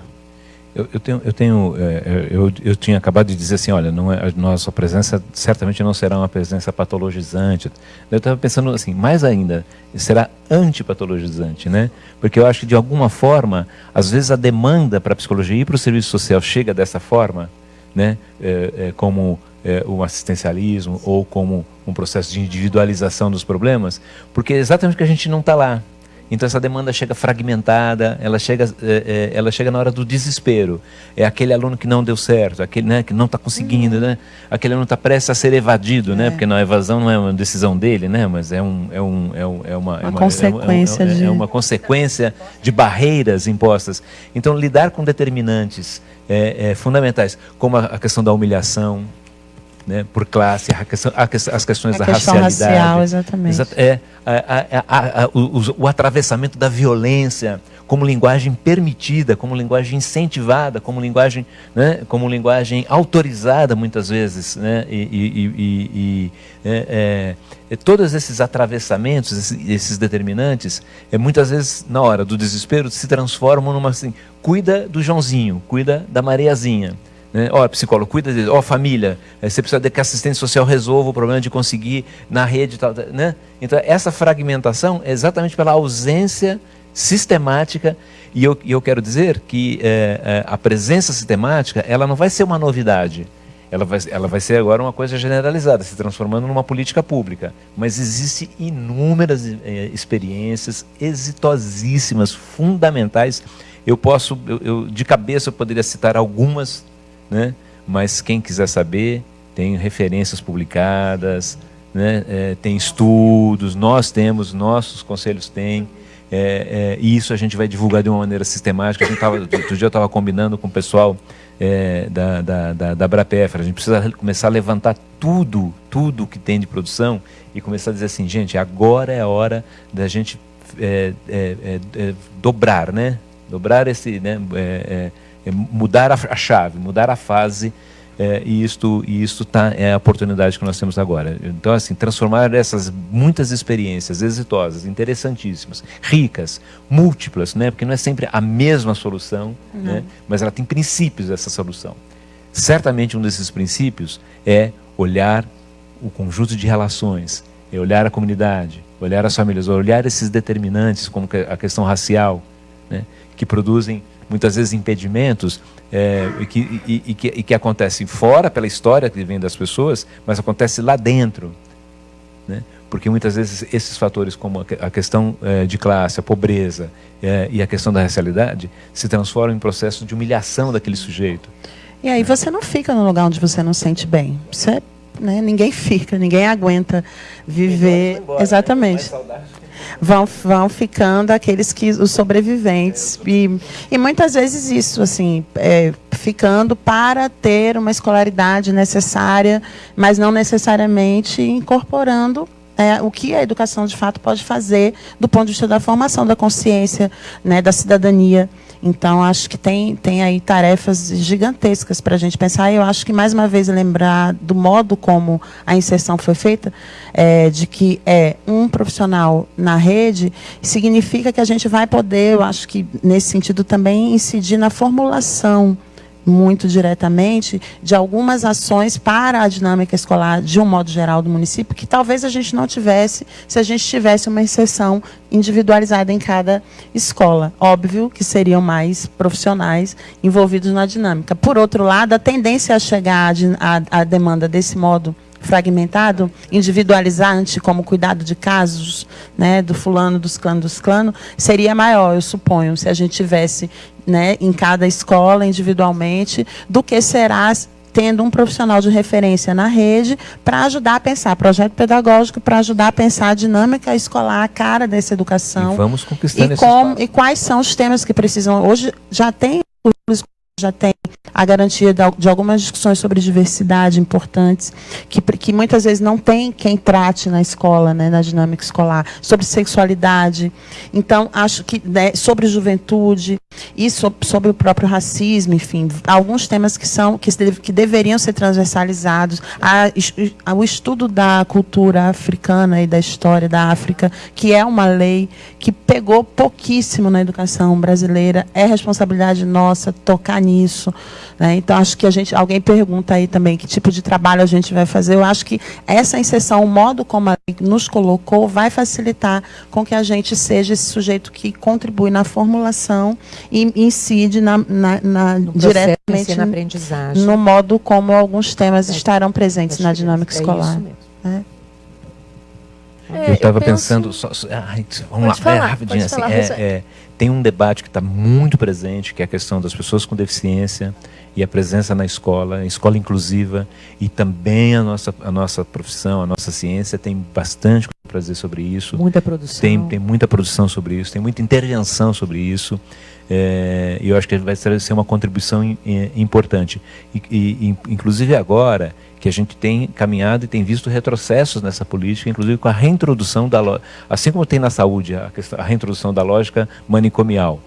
Eu, eu, tenho, eu, tenho é, é, eu, eu tinha acabado de dizer assim, olha, não é, a nossa presença certamente não será uma presença patologizante. Eu estava pensando assim, mais ainda, será antipatologizante, né? Porque eu acho que de alguma forma, às vezes a demanda para a psicologia e para o serviço social chega dessa forma, né? É, é, como é, o assistencialismo ou como um processo de individualização dos problemas, porque é exatamente porque a gente não está lá. Então essa demanda chega fragmentada, ela chega, é, é, ela chega na hora do desespero. É aquele aluno que não deu certo, aquele né, que não está conseguindo, uhum. né? aquele aluno está prestes a ser evadido, né? É. porque a evasão não é uma decisão dele, né? mas é, um, é, um, é, um, é uma, uma, uma, consequência é, de... é uma consequência de barreiras impostas. Então lidar com determinantes é, fundamentais, como a, a questão da humilhação, né, por classe, a questão, a, as questões a da questão racialidade. Racial, exatamente. É, a, a, o, o, atravessamento da violência como linguagem permitida, como linguagem incentivada, como linguagem, né, como linguagem autorizada muitas vezes. Né, e, e, e, e é, é, todos esses atravessamentos, esses, esses determinantes, é, muitas vezes, na hora do desespero, se transformam numa assim, cuida do Joãozinho, cuida da Mariazinha. Né? Ó, psicólogo, cuida dele. Ó, família, eh, você precisa de que a assistente social resolva o problema de conseguir na rede tal, né? Então, essa fragmentação é exatamente pela ausência sistemática e eu, eu quero dizer que é, a presença sistemática ela não vai ser uma novidade ela vai, ela vai ser agora uma coisa generalizada, se transformando numa política pública. Mas existem inúmeras experiências exitosíssimas, fundamentais. Eu posso, eu, eu, de cabeça, eu poderia citar algumas né? mas quem quiser saber, tem referências publicadas, né? É, tem estudos, nós temos, nossos conselhos têm, é, é, e isso a gente vai divulgar de uma maneira sistemática. A gente tava, outro dia eu estava combinando com o pessoal é, da, da, da, da a gente precisa começar a levantar tudo, tudo que tem de produção e começar a dizer assim, gente, agora é a hora da gente é, é, dobrar, né? Dobrar esse, né? é mudar a, chave, mudar a fase, é, e isto, e isto tá, é a oportunidade que nós temos agora. Então, assim, transformar essas muitas experiências exitosas, interessantíssimas, ricas, múltiplas, né? porque não é sempre a mesma solução, né? mas ela tem princípios essa solução. Certamente um desses princípios é olhar o conjunto de relações, é olhar a comunidade, olhar as famílias, olhar esses determinantes, como a questão racial, né? que produzem muitas vezes impedimentos é, e, que, e, e, que, e que acontecem fora pela história que vem das pessoas, mas acontece lá dentro. Né? Porque muitas vezes esses fatores, como a questão é, de classe, a pobreza é, e a questão da racialidade, se transformam em processo de humilhação daquele sujeito. E aí você não fica no lugar onde você não sente bem. Você, né, ninguém fica, ninguém aguenta viver. Embora, né? exatamente. Né? Vão, vão ficando aqueles que os sobreviventes. E, e muitas vezes isso, assim, é, ficando para ter uma escolaridade necessária, mas não necessariamente incorporando é, o que a educação de fato pode fazer do ponto de vista da formação da consciência, né, da cidadania. Então, acho que tem, tem aí tarefas gigantescas para a gente pensar. E eu acho que, mais uma vez, lembrar do modo como a inserção foi feita, é, de que é um profissional na rede, significa que a gente vai poder, eu acho que, nesse sentido, também incidir na formulação muito diretamente de algumas ações para a dinâmica escolar de um modo geral do município que talvez a gente não tivesse se a gente tivesse uma exceção individualizada em cada escola. Óbvio que seriam mais profissionais envolvidos na dinâmica. Por outro lado, a tendência a chegar à demanda desse modo fragmentado, individualizante, como cuidado de casos, né, do fulano, dos clanos, dos clanos, seria maior, eu suponho, se a gente tivesse né, em cada escola, individualmente, do que será tendo um profissional de referência na rede para ajudar a pensar projeto pedagógico, para ajudar a pensar a dinâmica escolar, a cara dessa educação. E vamos conquistando e, como, e quais são os temas que precisam. Hoje já tem já tem a garantia de algumas discussões sobre diversidade importantes, que, que muitas vezes não tem quem trate na escola, né, na dinâmica escolar, sobre sexualidade. Então, acho que né, sobre juventude e sobre, sobre, o próprio racismo, enfim, alguns temas que são que, que deveriam ser transversalizados. A, a, o estudo da cultura africana e da história da África, que é uma lei que pegou pouquíssimo na educação brasileira, é responsabilidade nossa tocar nisso. Né? Então, acho que a gente, alguém pergunta aí também que tipo de trabalho a gente vai fazer. Eu acho que essa inserção, o modo como a lei nos colocou, vai facilitar com que a gente seja esse sujeito que contribui na formulação e incide na, na, na no diretamente na aprendizagem. no modo como alguns temas é, estarão presentes na dinâmica é escolar. Né? É, eu estava pensando, só, só, ai, vamos lá, falar, é, rapidinho, assim, é, é, tem um debate que está muito presente, que é a questão das pessoas com deficiência e a presença na escola, a escola inclusiva, e também a nossa, a nossa profissão, a nossa ciência tem bastante para dizer sobre isso. Muita produção. Tem, tem muita produção sobre isso, tem muita intervenção sobre isso. É, eu acho que vai ser uma contribuição importante. E, e, inclusive agora, que a gente tem caminhado e tem visto retrocessos nessa política, inclusive com a reintrodução da assim como tem na saúde a, questão, a reintrodução da lógica manicomial,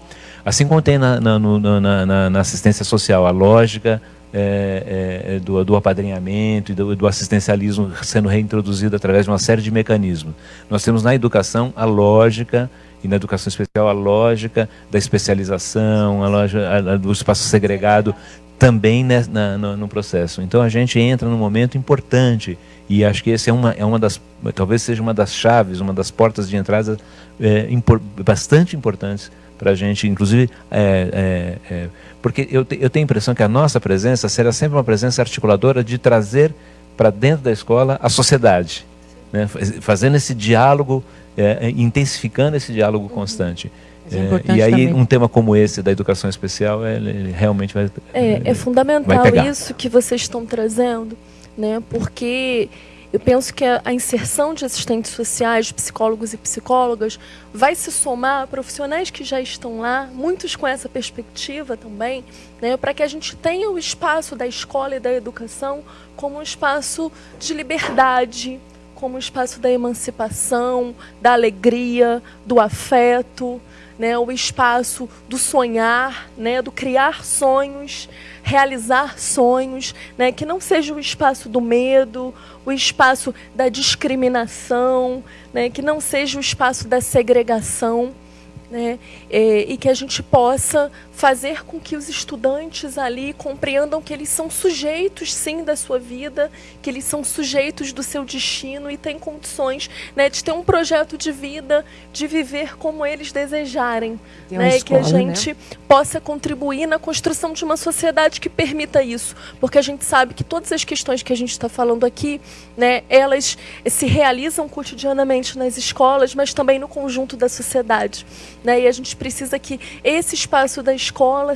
assim como tem na, na, na, na assistência social a lógica é, é, do, do, apadrinhamento e do, do, assistencialismo sendo reintroduzido através de uma série de mecanismos. Nós temos na educação a lógica e na educação especial a lógica da especialização, a lógica do espaço segregado também né, na, no, no, processo. Então a gente entra num momento importante e acho que esse é uma, é uma das, talvez seja uma das chaves, uma das portas de entrada é, impor, bastante importantes para a gente, inclusive, é, é, é, porque eu, te, eu tenho a impressão que a nossa presença será sempre uma presença articuladora de trazer para dentro da escola a sociedade, né, fazendo esse diálogo, é, intensificando esse diálogo constante. É, e aí também. um tema como esse da educação especial ele, ele realmente vai é, é fundamental isso que vocês estão trazendo né porque eu penso que a, inserção de assistentes sociais psicólogos e psicólogas vai se somar a profissionais que já estão lá muitos com essa perspectiva também né para que a gente tenha o espaço da escola e da educação como um espaço de liberdade como um espaço da emancipação da alegria do afeto né, o espaço do sonhar, né, do criar sonhos, realizar sonhos, né, que não seja o espaço do medo, o espaço da discriminação, né, que não seja o espaço da segregação né? É, e que a gente possa fazer com que os estudantes ali compreendam que eles são sujeitos, sim, da sua vida, que eles são sujeitos do seu destino e têm condições né, de ter um projeto de vida, de viver como eles desejarem. Né? Escola, e que a gente né? possa contribuir na construção de uma sociedade que permita isso. Porque a gente sabe que todas as questões que a gente está falando aqui, né, elas se realizam cotidianamente nas escolas, mas também no conjunto da sociedade. Né? E a gente precisa que esse espaço da escola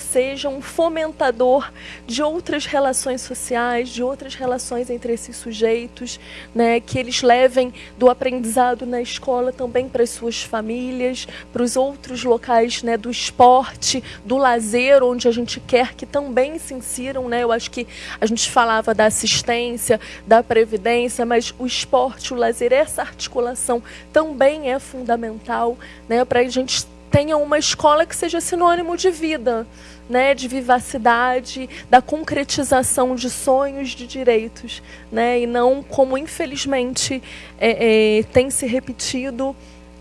seja um fomentador de outras relações sociais, de outras relações entre esses sujeitos, né? que eles levem do aprendizado na escola também para as suas famílias, para os outros locais né? do esporte, do lazer, onde a gente quer que também se insiram. Né? Eu acho que a gente falava da assistência, da previdência, mas o esporte, o lazer, essa articulação também é fundamental né, para a gente tenha uma escola que seja sinônimo de vida, né, de vivacidade, da concretização de sonhos, de direitos, né, e não como infelizmente é, é, tem se repetido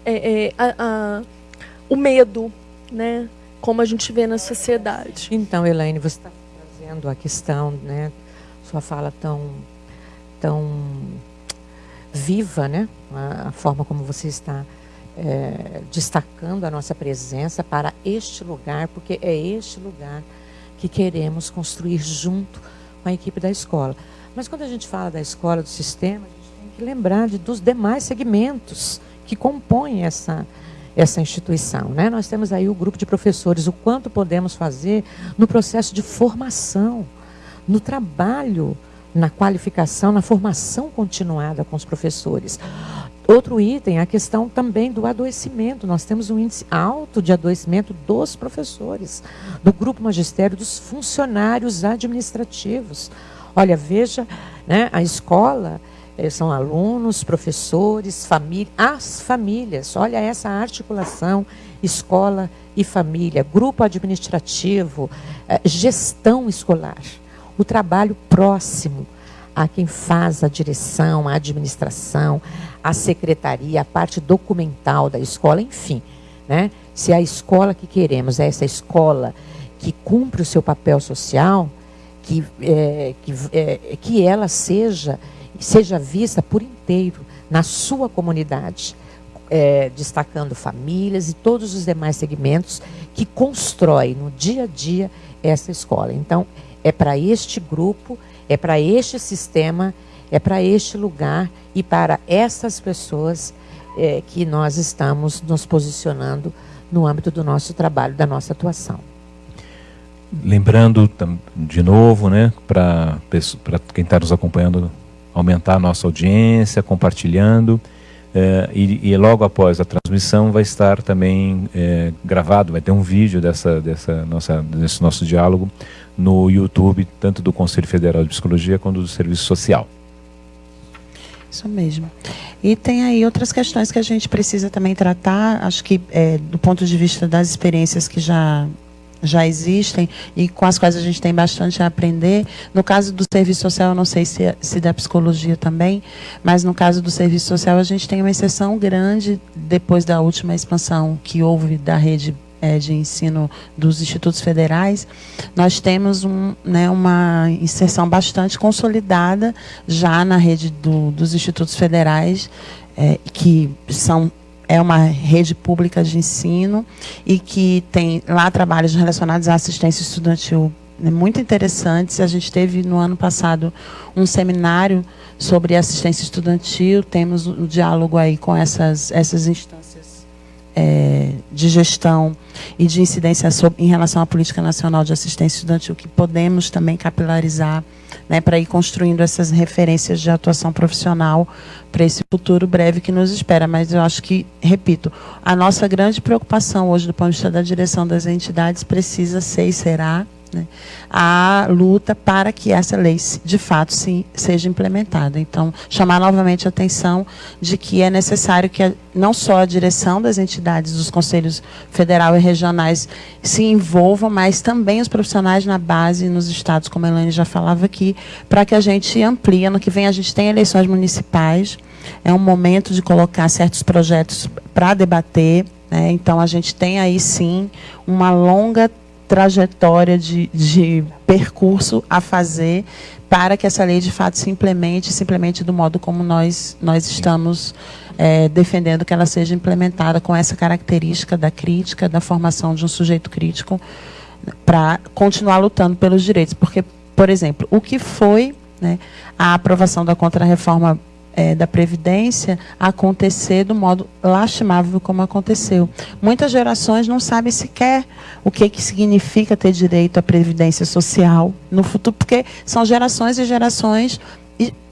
é, é a, a, o medo, né, como a gente vê na sociedade. Então, Elaine, você está trazendo a questão, né, sua fala tão tão viva, né? A, a forma como você está é, destacando a nossa presença para este lugar, porque é este lugar que queremos construir junto com a equipe da escola. Mas quando a gente fala da escola, do sistema, a gente tem que lembrar de, dos demais segmentos que compõem essa, essa instituição. Né? Nós temos aí o grupo de professores, o quanto podemos fazer no processo de formação, no trabalho na qualificação, na formação continuada com os professores. Outro item, a questão também do adoecimento. Nós temos um índice alto de adoecimento dos professores, do grupo magistério, dos funcionários administrativos. Olha, veja, né, a escola eh, são alunos, professores, família, as famílias. Olha essa articulação, escola e família, grupo administrativo, eh, gestão escolar o trabalho próximo a quem faz a direção, a administração, a secretaria, a parte documental da escola, enfim. Né? Se a escola que queremos é essa escola que cumpre o seu papel social, que, é, que, é, que ela seja, seja vista por inteiro na sua comunidade, é, destacando famílias e todos os demais segmentos que constrói no dia a dia essa escola. Então, é para este grupo, é para este sistema, é para este lugar e para essas pessoas é, que nós estamos nos posicionando no âmbito do nosso trabalho, da nossa atuação. Lembrando de novo, né, para quem está nos acompanhando, aumentar a nossa audiência, compartilhando. É, e, e, logo após a transmissão vai estar também é, gravado, vai ter um vídeo dessa, dessa nossa, desse nosso diálogo no YouTube, tanto do Conselho Federal de Psicologia quanto do Serviço Social. Isso mesmo. E tem aí outras questões que a gente precisa também tratar, acho que é, do ponto de vista das experiências que já já existem e com as quais a gente tem bastante a aprender. No caso do serviço social, eu não sei se, se da psicologia também, mas no caso do serviço social, a gente tem uma exceção grande depois da última expansão que houve da rede é, de ensino dos institutos federais, nós temos um, né, uma inserção bastante consolidada já na rede do, dos institutos federais, é, que são é uma rede pública de ensino e que tem lá trabalhos relacionados à assistência estudantil né, muito interessantes. A gente teve no ano passado um seminário sobre assistência estudantil, temos um diálogo aí com essas, essas instâncias é, de gestão e de incidência sobre, em relação à política nacional de assistência estudantil, que podemos também capilarizar né, para ir construindo essas referências de atuação profissional para esse futuro breve que nos espera. Mas eu acho que, repito, a nossa grande preocupação hoje, do ponto de vista da direção das entidades, precisa ser e será né, a luta para que essa lei, de fato, sim, seja implementada. Então, chamar novamente a atenção de que é necessário que a, não só a direção das entidades, dos conselhos federal e regionais se envolvam, mas também os profissionais na base nos estados, como a Elaine já falava aqui, para que a gente amplie. Ano que vem a gente tem eleições municipais, é um momento de colocar certos projetos para debater, né? então a gente tem aí sim uma longa trajetória de, de percurso a fazer para que essa lei de fato se implemente, se implemente do modo como nós, nós estamos é, defendendo que ela seja implementada com essa característica da crítica, da formação de um sujeito crítico, para continuar lutando pelos direitos. Porque, por exemplo, o que foi né, a aprovação da contrarreforma é, da Previdência acontecer do modo lastimável como aconteceu. Muitas gerações não sabem sequer o que, que significa ter direito à Previdência Social no futuro, porque são gerações e gerações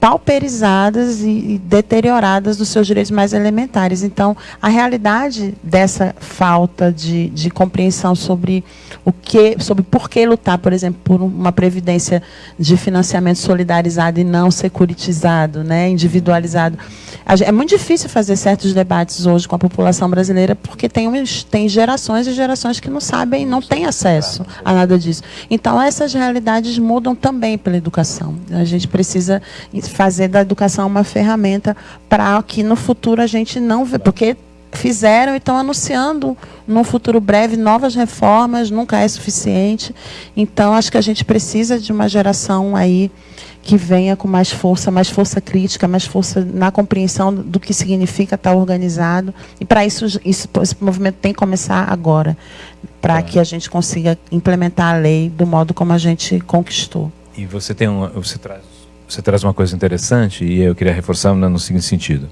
pauperizadas e, deterioradas dos seus direitos mais elementares. Então, a realidade dessa falta de, de compreensão sobre o que, sobre por que lutar, por exemplo, por uma previdência de financiamento solidarizado e não securitizado, né, individualizado. É muito difícil fazer certos debates hoje com a população brasileira porque tem, tem gerações e gerações que não sabem, não têm acesso a nada disso. Então, essas realidades mudam também pela educação. A gente precisa fazer da educação uma ferramenta para que no futuro a gente não vê, porque fizeram e estão anunciando num futuro breve novas reformas, nunca é suficiente. Então acho que a gente precisa de uma geração aí que venha com mais força, mais força crítica, mais força na compreensão do que significa estar organizado. E para isso, isso, esse movimento tem que começar agora, para que a gente consiga implementar a lei do modo como a gente conquistou. E você tem um, você traz você traz uma coisa interessante e eu queria reforçar no seguinte sentido.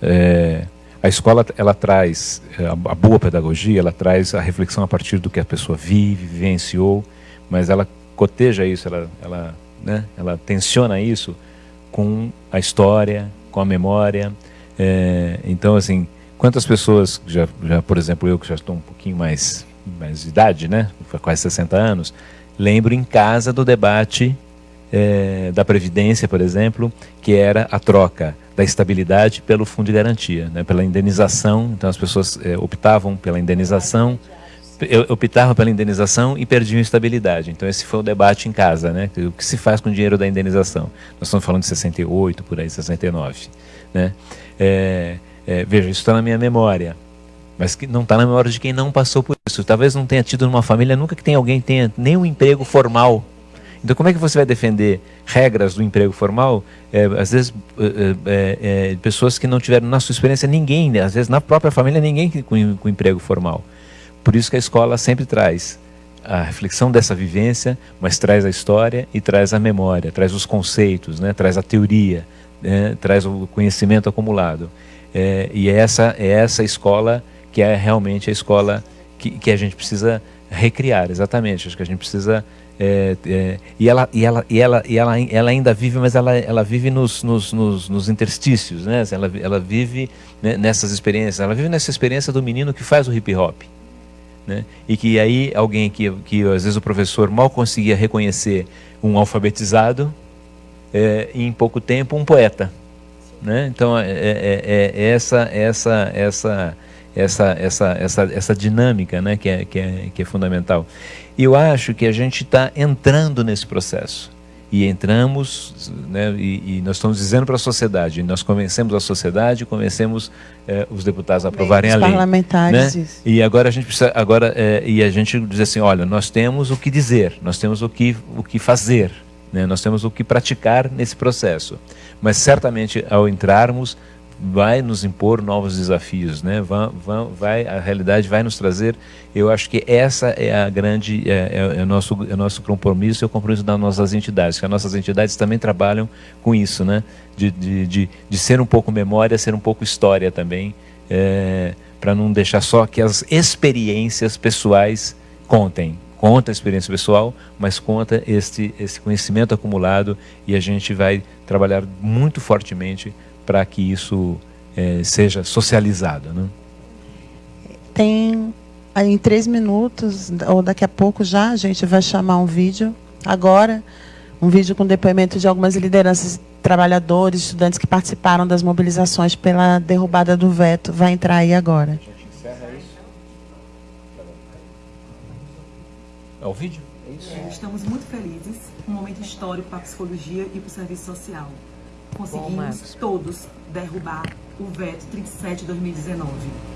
É, a escola ela traz a boa pedagogia, ela traz a reflexão a partir do que a pessoa vive, vivenciou, mas ela coteja isso, ela, ela, né, ela tensiona isso com a história, com a memória. É, então, assim, quantas pessoas, já, já, por exemplo, eu que já estou um pouquinho mais, mais de idade, né, quase 60 anos, lembro em casa do debate é, da Previdência, por exemplo, que era a troca da estabilidade pelo fundo de garantia, né, pela indenização. Então as pessoas é, optavam pela indenização, optavam pela indenização e perdiam estabilidade. Então esse foi o debate em casa, né? O que se faz com o dinheiro da indenização? Nós estamos falando de 68, por aí, 69. Né? É, é, veja, isso está na minha memória mas que não está na memória de quem não passou por isso. Talvez não tenha tido numa família, nunca que tenha alguém tenha nem um emprego formal então, como é que você vai defender regras do emprego formal? É, às vezes, é, é, é pessoas que não tiveram, na sua experiência, ninguém, né? às vezes na própria família, ninguém com, com emprego formal. Por isso que a escola sempre traz a reflexão dessa vivência, mas traz a história e traz a memória, traz os conceitos, né? traz a teoria, né? traz o conhecimento acumulado. É, e é essa, é essa escola que é realmente a escola que, que a gente precisa recriar, exatamente. Acho que a gente precisa é, é, e ela, e, ela, e, ela, e ela, ela ainda vive, mas ela, ela vive nos, nos, nos, nos interstícios, né? ela, ela vive né, nessas experiências, ela vive nessa experiência do menino que faz o hip hop. Né? E que aí alguém que, que às vezes o professor mal conseguia reconhecer um alfabetizado, é, em pouco tempo um poeta. Né? Então é, é, é, é essa, essa, essa, essa, essa, essa, essa dinâmica né? que, é, que, é, que é fundamental. E eu acho que a gente está entrando nesse processo. E entramos, né, e, e nós estamos dizendo para a sociedade, nós convencemos a sociedade, convencemos eh, os deputados a aprovarem a lei. parlamentares. Né? E agora a gente precisa, agora, eh, e a gente diz assim, olha, nós temos o que dizer, nós temos o que, o que fazer, né? nós temos o que praticar nesse processo. Mas certamente ao entrarmos, vai nos impor novos desafios, né? Vai, vai, a realidade vai nos trazer. Eu acho que essa é a grande, é, é, é, nosso, é nosso compromisso, é o compromisso das nossas entidades, que as nossas entidades também trabalham com isso, né? De, de, de, de ser um pouco memória, ser um pouco história também, é, para não deixar só que as experiências pessoais contem. Conta a experiência pessoal, mas conta este, esse conhecimento acumulado e a gente vai trabalhar muito fortemente para que isso é, seja socializado. Né? Tem em três minutos, ou daqui a pouco já, a gente vai chamar um vídeo, agora, um vídeo com depoimento de algumas lideranças, trabalhadores, estudantes que participaram das mobilizações pela derrubada do veto. Vai entrar aí agora. É o vídeo? É isso? Estamos muito felizes, um momento histórico para a psicologia e para o serviço social conseguimos Bom, todos derrubar o veto 37-2019.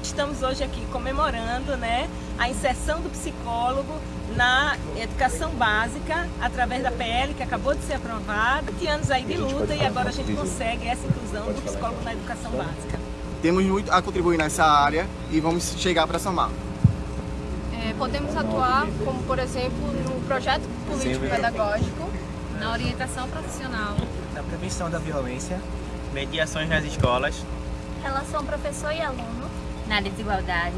Estamos hoje aqui comemorando né, a inserção do psicólogo na educação básica através da PL que acabou de ser aprovada. 20 anos aí de luta e agora a gente consegue essa inclusão do psicólogo na educação básica. Temos muito a contribuir nessa área e vamos chegar para somar. É, podemos atuar como, por exemplo, no projeto político-pedagógico, na orientação profissional, na prevenção da violência mediações nas escolas, relação professor e aluno, na desigualdade,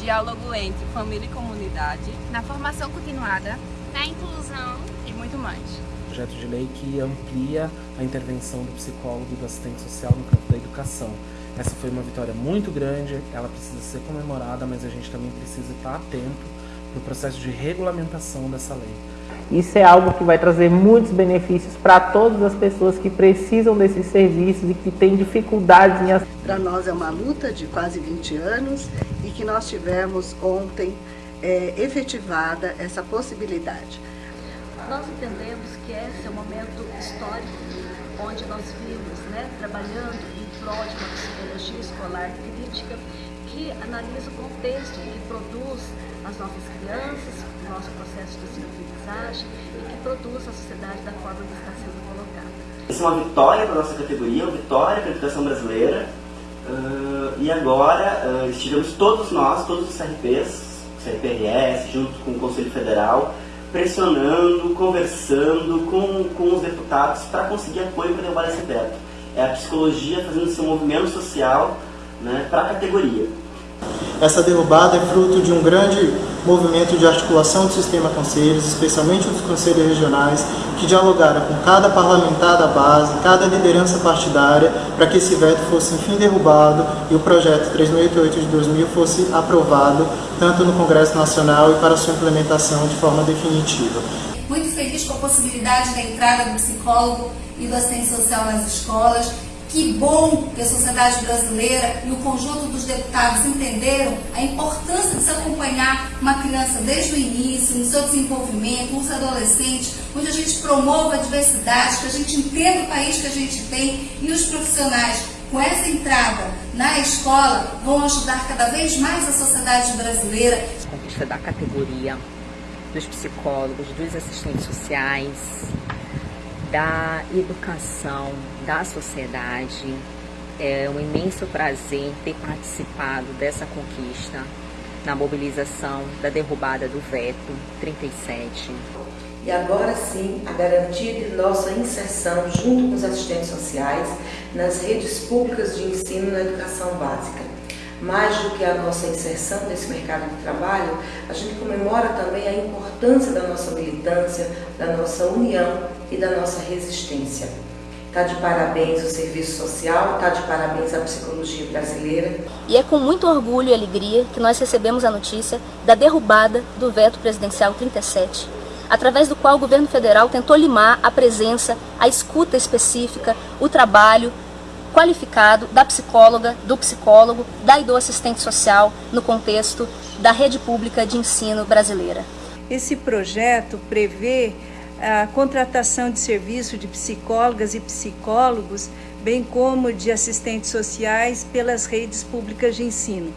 diálogo entre família e comunidade, na formação continuada, na inclusão e muito mais. Projeto de lei que amplia a intervenção do psicólogo e do assistente social no campo da educação. Essa foi uma vitória muito grande, ela precisa ser comemorada, mas a gente também precisa estar atento no processo de regulamentação dessa lei. Isso é algo que vai trazer muitos benefícios para todas as pessoas que precisam desses serviços e que têm dificuldades em... Para nós é uma luta de quase 20 anos e que nós tivemos ontem é, efetivada essa possibilidade. Nós entendemos que esse é um momento histórico onde nós vimos né, trabalhando em prol de uma psicologia escolar crítica que analisa o contexto que produz as nossas crianças, o nosso processo de ensino-aprendizagem e que produz a sociedade da forma que está sendo colocada. Isso é uma vitória para a nossa categoria, uma vitória para a educação brasileira. Uh, e agora uh, estivemos todos nós, todos os CRPs, CRPRS, junto com o Conselho Federal, pressionando, conversando com, com os deputados para conseguir apoio para derrubar esse veto. É a psicologia fazendo seu movimento social né, para a categoria. Essa derrubada é fruto de um grande movimento de articulação do sistema conselhos, especialmente dos conselhos regionais, que dialogaram com cada parlamentar da base, cada liderança partidária, para que esse veto fosse enfim derrubado e o projeto 3088 de 2000 fosse aprovado, tanto no Congresso Nacional e para sua implementação de forma definitiva. Muito feliz com a possibilidade da entrada do psicólogo e do assistente social nas escolas, que bom que a sociedade brasileira e o conjunto dos deputados entenderam a importância de se acompanhar uma criança desde o início, no seu desenvolvimento, nos adolescentes, onde a gente promova a diversidade, que a gente entenda o país que a gente tem e os profissionais com essa entrada na escola vão ajudar cada vez mais a sociedade brasileira. Conquista da categoria dos psicólogos, dos assistentes sociais, da educação, da sociedade. É um imenso prazer ter participado dessa conquista na mobilização da derrubada do veto 37. E agora sim, a garantia de nossa inserção junto com os assistentes sociais nas redes públicas de ensino na educação básica. Mais do que a nossa inserção nesse mercado de trabalho, a gente comemora também a importância da nossa militância, da nossa união e da nossa resistência. Está de parabéns o serviço social, está de parabéns a psicologia brasileira. E é com muito orgulho e alegria que nós recebemos a notícia da derrubada do veto presidencial 37, através do qual o governo federal tentou limar a presença, a escuta específica, o trabalho qualificado da psicóloga, do psicólogo, da e do assistente social no contexto da rede pública de ensino brasileira. Esse projeto prevê a contratação de serviço de psicólogas e psicólogos, bem como de assistentes sociais pelas redes públicas de ensino.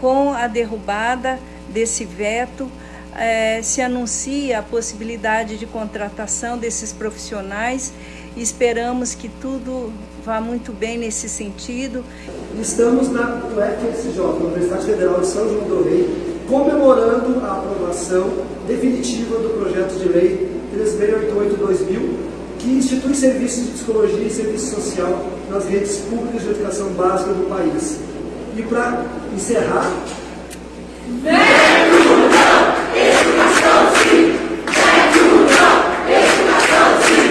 Com a derrubada desse veto, eh, se anuncia a possibilidade de contratação desses profissionais e esperamos que tudo vá muito bem nesse sentido. Estamos na UFSJ, Universidade Federal de São João do Rei, comemorando a aprovação definitiva do projeto de lei 3688-2000, que institui serviços de psicologia e serviço social nas redes públicas de educação básica do país. E para encerrar... Educação sim! Educação sim!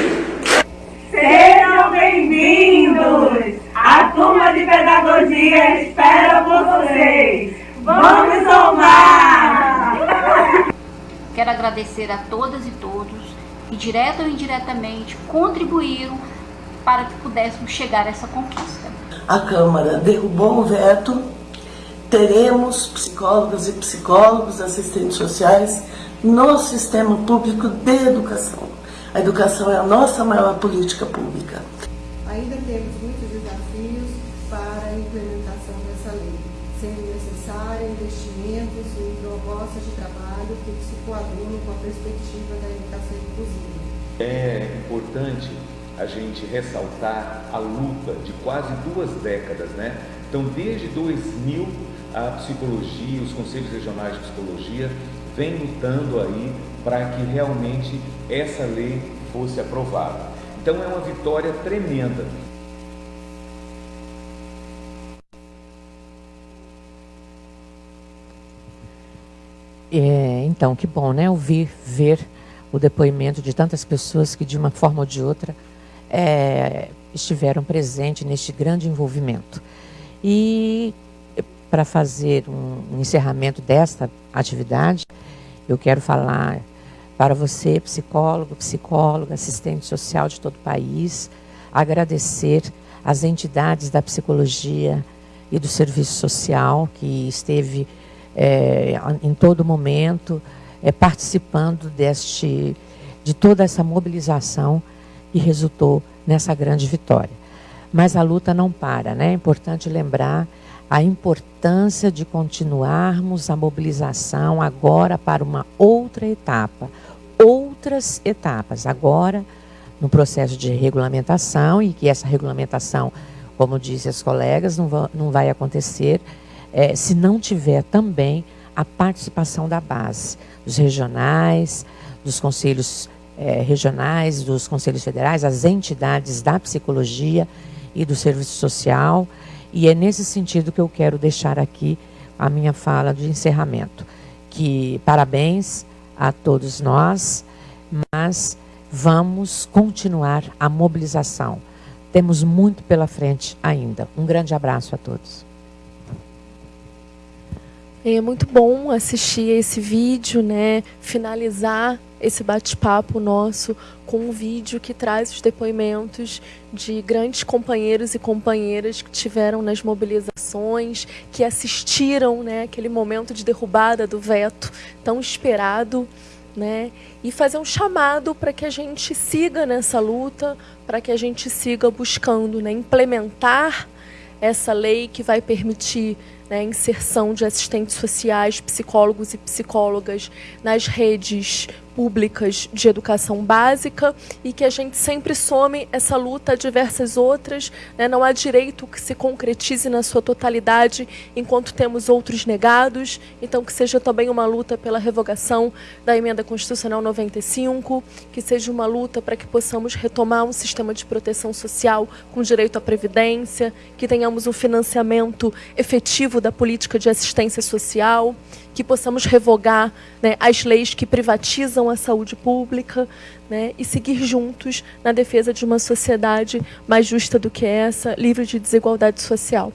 Sejam bem-vindos! A turma de pedagogia espera por vocês! Vamos somar! Quero agradecer a todas e todos que, direto ou indiretamente, contribuíram para que pudéssemos chegar a essa conquista. A Câmara derrubou o veto, teremos psicólogos e psicólogos, assistentes sociais no sistema público de educação. A educação é a nossa maior política pública. Ainda temos muitos desafios para a implementação dessa lei, sendo necessária investimentos em propostas de trabalho que se com a perspectiva da educação inclusiva. É importante a gente ressaltar a luta de quase duas décadas, né? Então, desde 2000, a psicologia, os conselhos regionais de psicologia vem lutando aí para que realmente essa lei fosse aprovada. Então, é uma vitória tremenda É, então, que bom, né? Ouvir, ver o depoimento de tantas pessoas que, de uma forma ou de outra, é, estiveram presentes neste grande envolvimento. E para fazer um, encerramento desta atividade, eu quero falar para você, psicólogo, psicóloga, assistente social de todo o país, agradecer às entidades da psicologia e do serviço social que esteve é, em todo momento é, participando deste, de toda essa mobilização que resultou nessa grande vitória. Mas a luta não para, né? É importante lembrar a importância de continuarmos a mobilização agora para uma outra etapa, outras etapas, agora no processo de regulamentação e que essa regulamentação, como dizem as colegas, não, não vai acontecer é, se não tiver também a participação da base, dos regionais, dos conselhos é, regionais, dos conselhos federais, as entidades da psicologia e do serviço social. E é nesse sentido que eu quero deixar aqui a minha fala de encerramento. Que parabéns a todos nós, mas vamos continuar a mobilização. Temos muito pela frente ainda. Um grande abraço a todos. É muito bom assistir esse vídeo, né? Finalizar esse bate-papo nosso com um vídeo que traz os depoimentos de grandes companheiros e companheiras que tiveram nas mobilizações, que assistiram, né, aquele momento de derrubada do veto tão esperado, né? E fazer um chamado para que a gente siga nessa luta, para que a gente siga buscando, né, implementar essa lei que vai permitir né, inserção de assistentes sociais, psicólogos e psicólogas nas redes públicas de educação básica e que a gente sempre some essa luta a diversas outras. Né? Não há direito que se concretize na sua totalidade enquanto temos outros negados. Então, que seja também uma luta pela revogação da Emenda Constitucional 95, que seja uma luta para que possamos retomar um sistema de proteção social com direito à previdência, que tenhamos um financiamento efetivo da política de assistência social, que possamos revogar né, as leis que privatizam a saúde pública né, e seguir juntos na defesa de uma sociedade mais justa do que essa, livre de desigualdade social.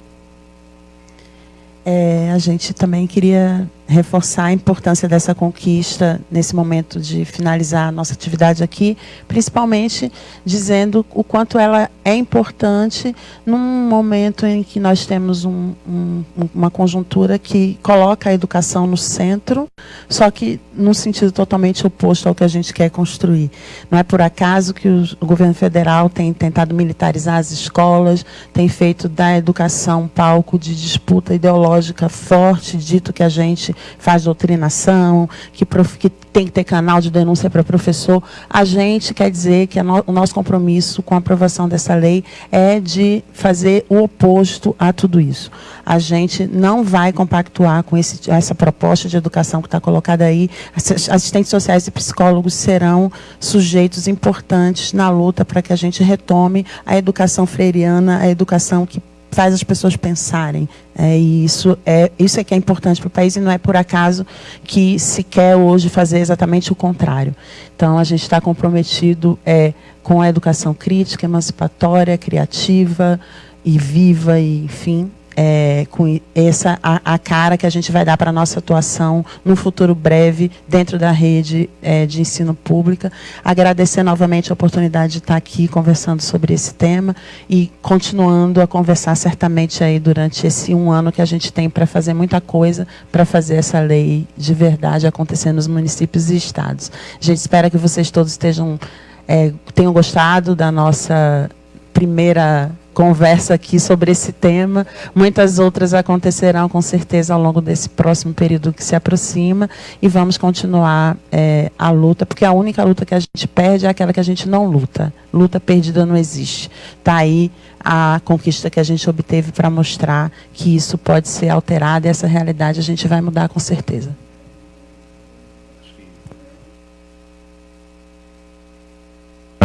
É, a gente também queria reforçar a importância dessa conquista nesse momento de finalizar a nossa atividade aqui, principalmente dizendo o quanto ela é importante num momento em que nós temos um, um, uma conjuntura que coloca a educação no centro, só que num sentido totalmente oposto ao que a gente quer construir. Não é por acaso que o, o governo federal tem tentado militarizar as escolas, tem feito da educação um palco de disputa ideológica forte, dito que a gente faz doutrinação, que, prof, que tem que ter canal de denúncia para professor. A gente quer dizer que no, o nosso compromisso com a aprovação dessa lei é de fazer o oposto a tudo isso. A gente não vai compactuar com esse, essa proposta de educação que está colocada aí. Assistentes sociais e psicólogos serão sujeitos importantes na luta para que a gente retome a educação freiriana, a educação que faz as pessoas pensarem. É, e isso é, isso é que é importante para o país e não é por acaso que se quer hoje fazer exatamente o contrário. Então, a gente está comprometido é, com a educação crítica, emancipatória, criativa e viva, e, enfim, é, com essa a, a, cara que a gente vai dar para a nossa atuação no futuro breve dentro da rede é, de ensino pública. Agradecer novamente a oportunidade de estar aqui conversando sobre esse tema e continuando a conversar certamente aí durante esse um ano que a gente tem para fazer muita coisa para fazer essa lei de verdade acontecer nos municípios e estados. A gente espera que vocês todos estejam é, tenham gostado da nossa primeira conversa aqui sobre esse tema. Muitas outras acontecerão com certeza ao longo desse próximo período que se aproxima e vamos continuar é, a luta, porque a única luta que a gente perde é aquela que a gente não luta. Luta perdida não existe. Está aí a conquista que a gente obteve para mostrar que isso pode ser alterado e essa realidade a gente vai mudar com certeza.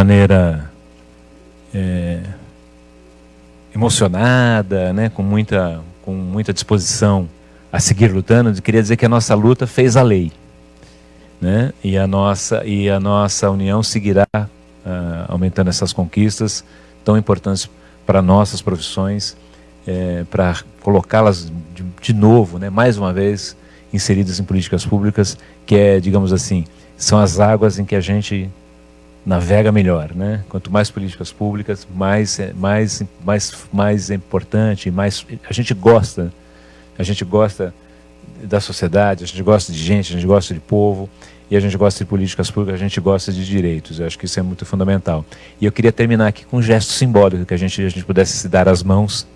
maneira é emocionada, né, com, muita, com muita disposição a seguir lutando, queria dizer que a nossa luta fez a lei. Né? E, a nossa, e a nossa união seguirá uh, aumentando essas conquistas tão importantes para nossas profissões, é, para colocá-las de, de, novo, né, mais uma vez, inseridas em políticas públicas, que é, digamos assim, são as águas em que a gente navega melhor, né? Quanto mais políticas públicas, mais mais mais mais importante, mais a gente gosta, a gente gosta da sociedade, a gente gosta de gente, a gente gosta de povo e a gente gosta de políticas públicas, a gente gosta de direitos. Eu acho que isso é muito fundamental. E eu queria terminar aqui com um gesto simbólico que a gente a gente pudesse se dar as mãos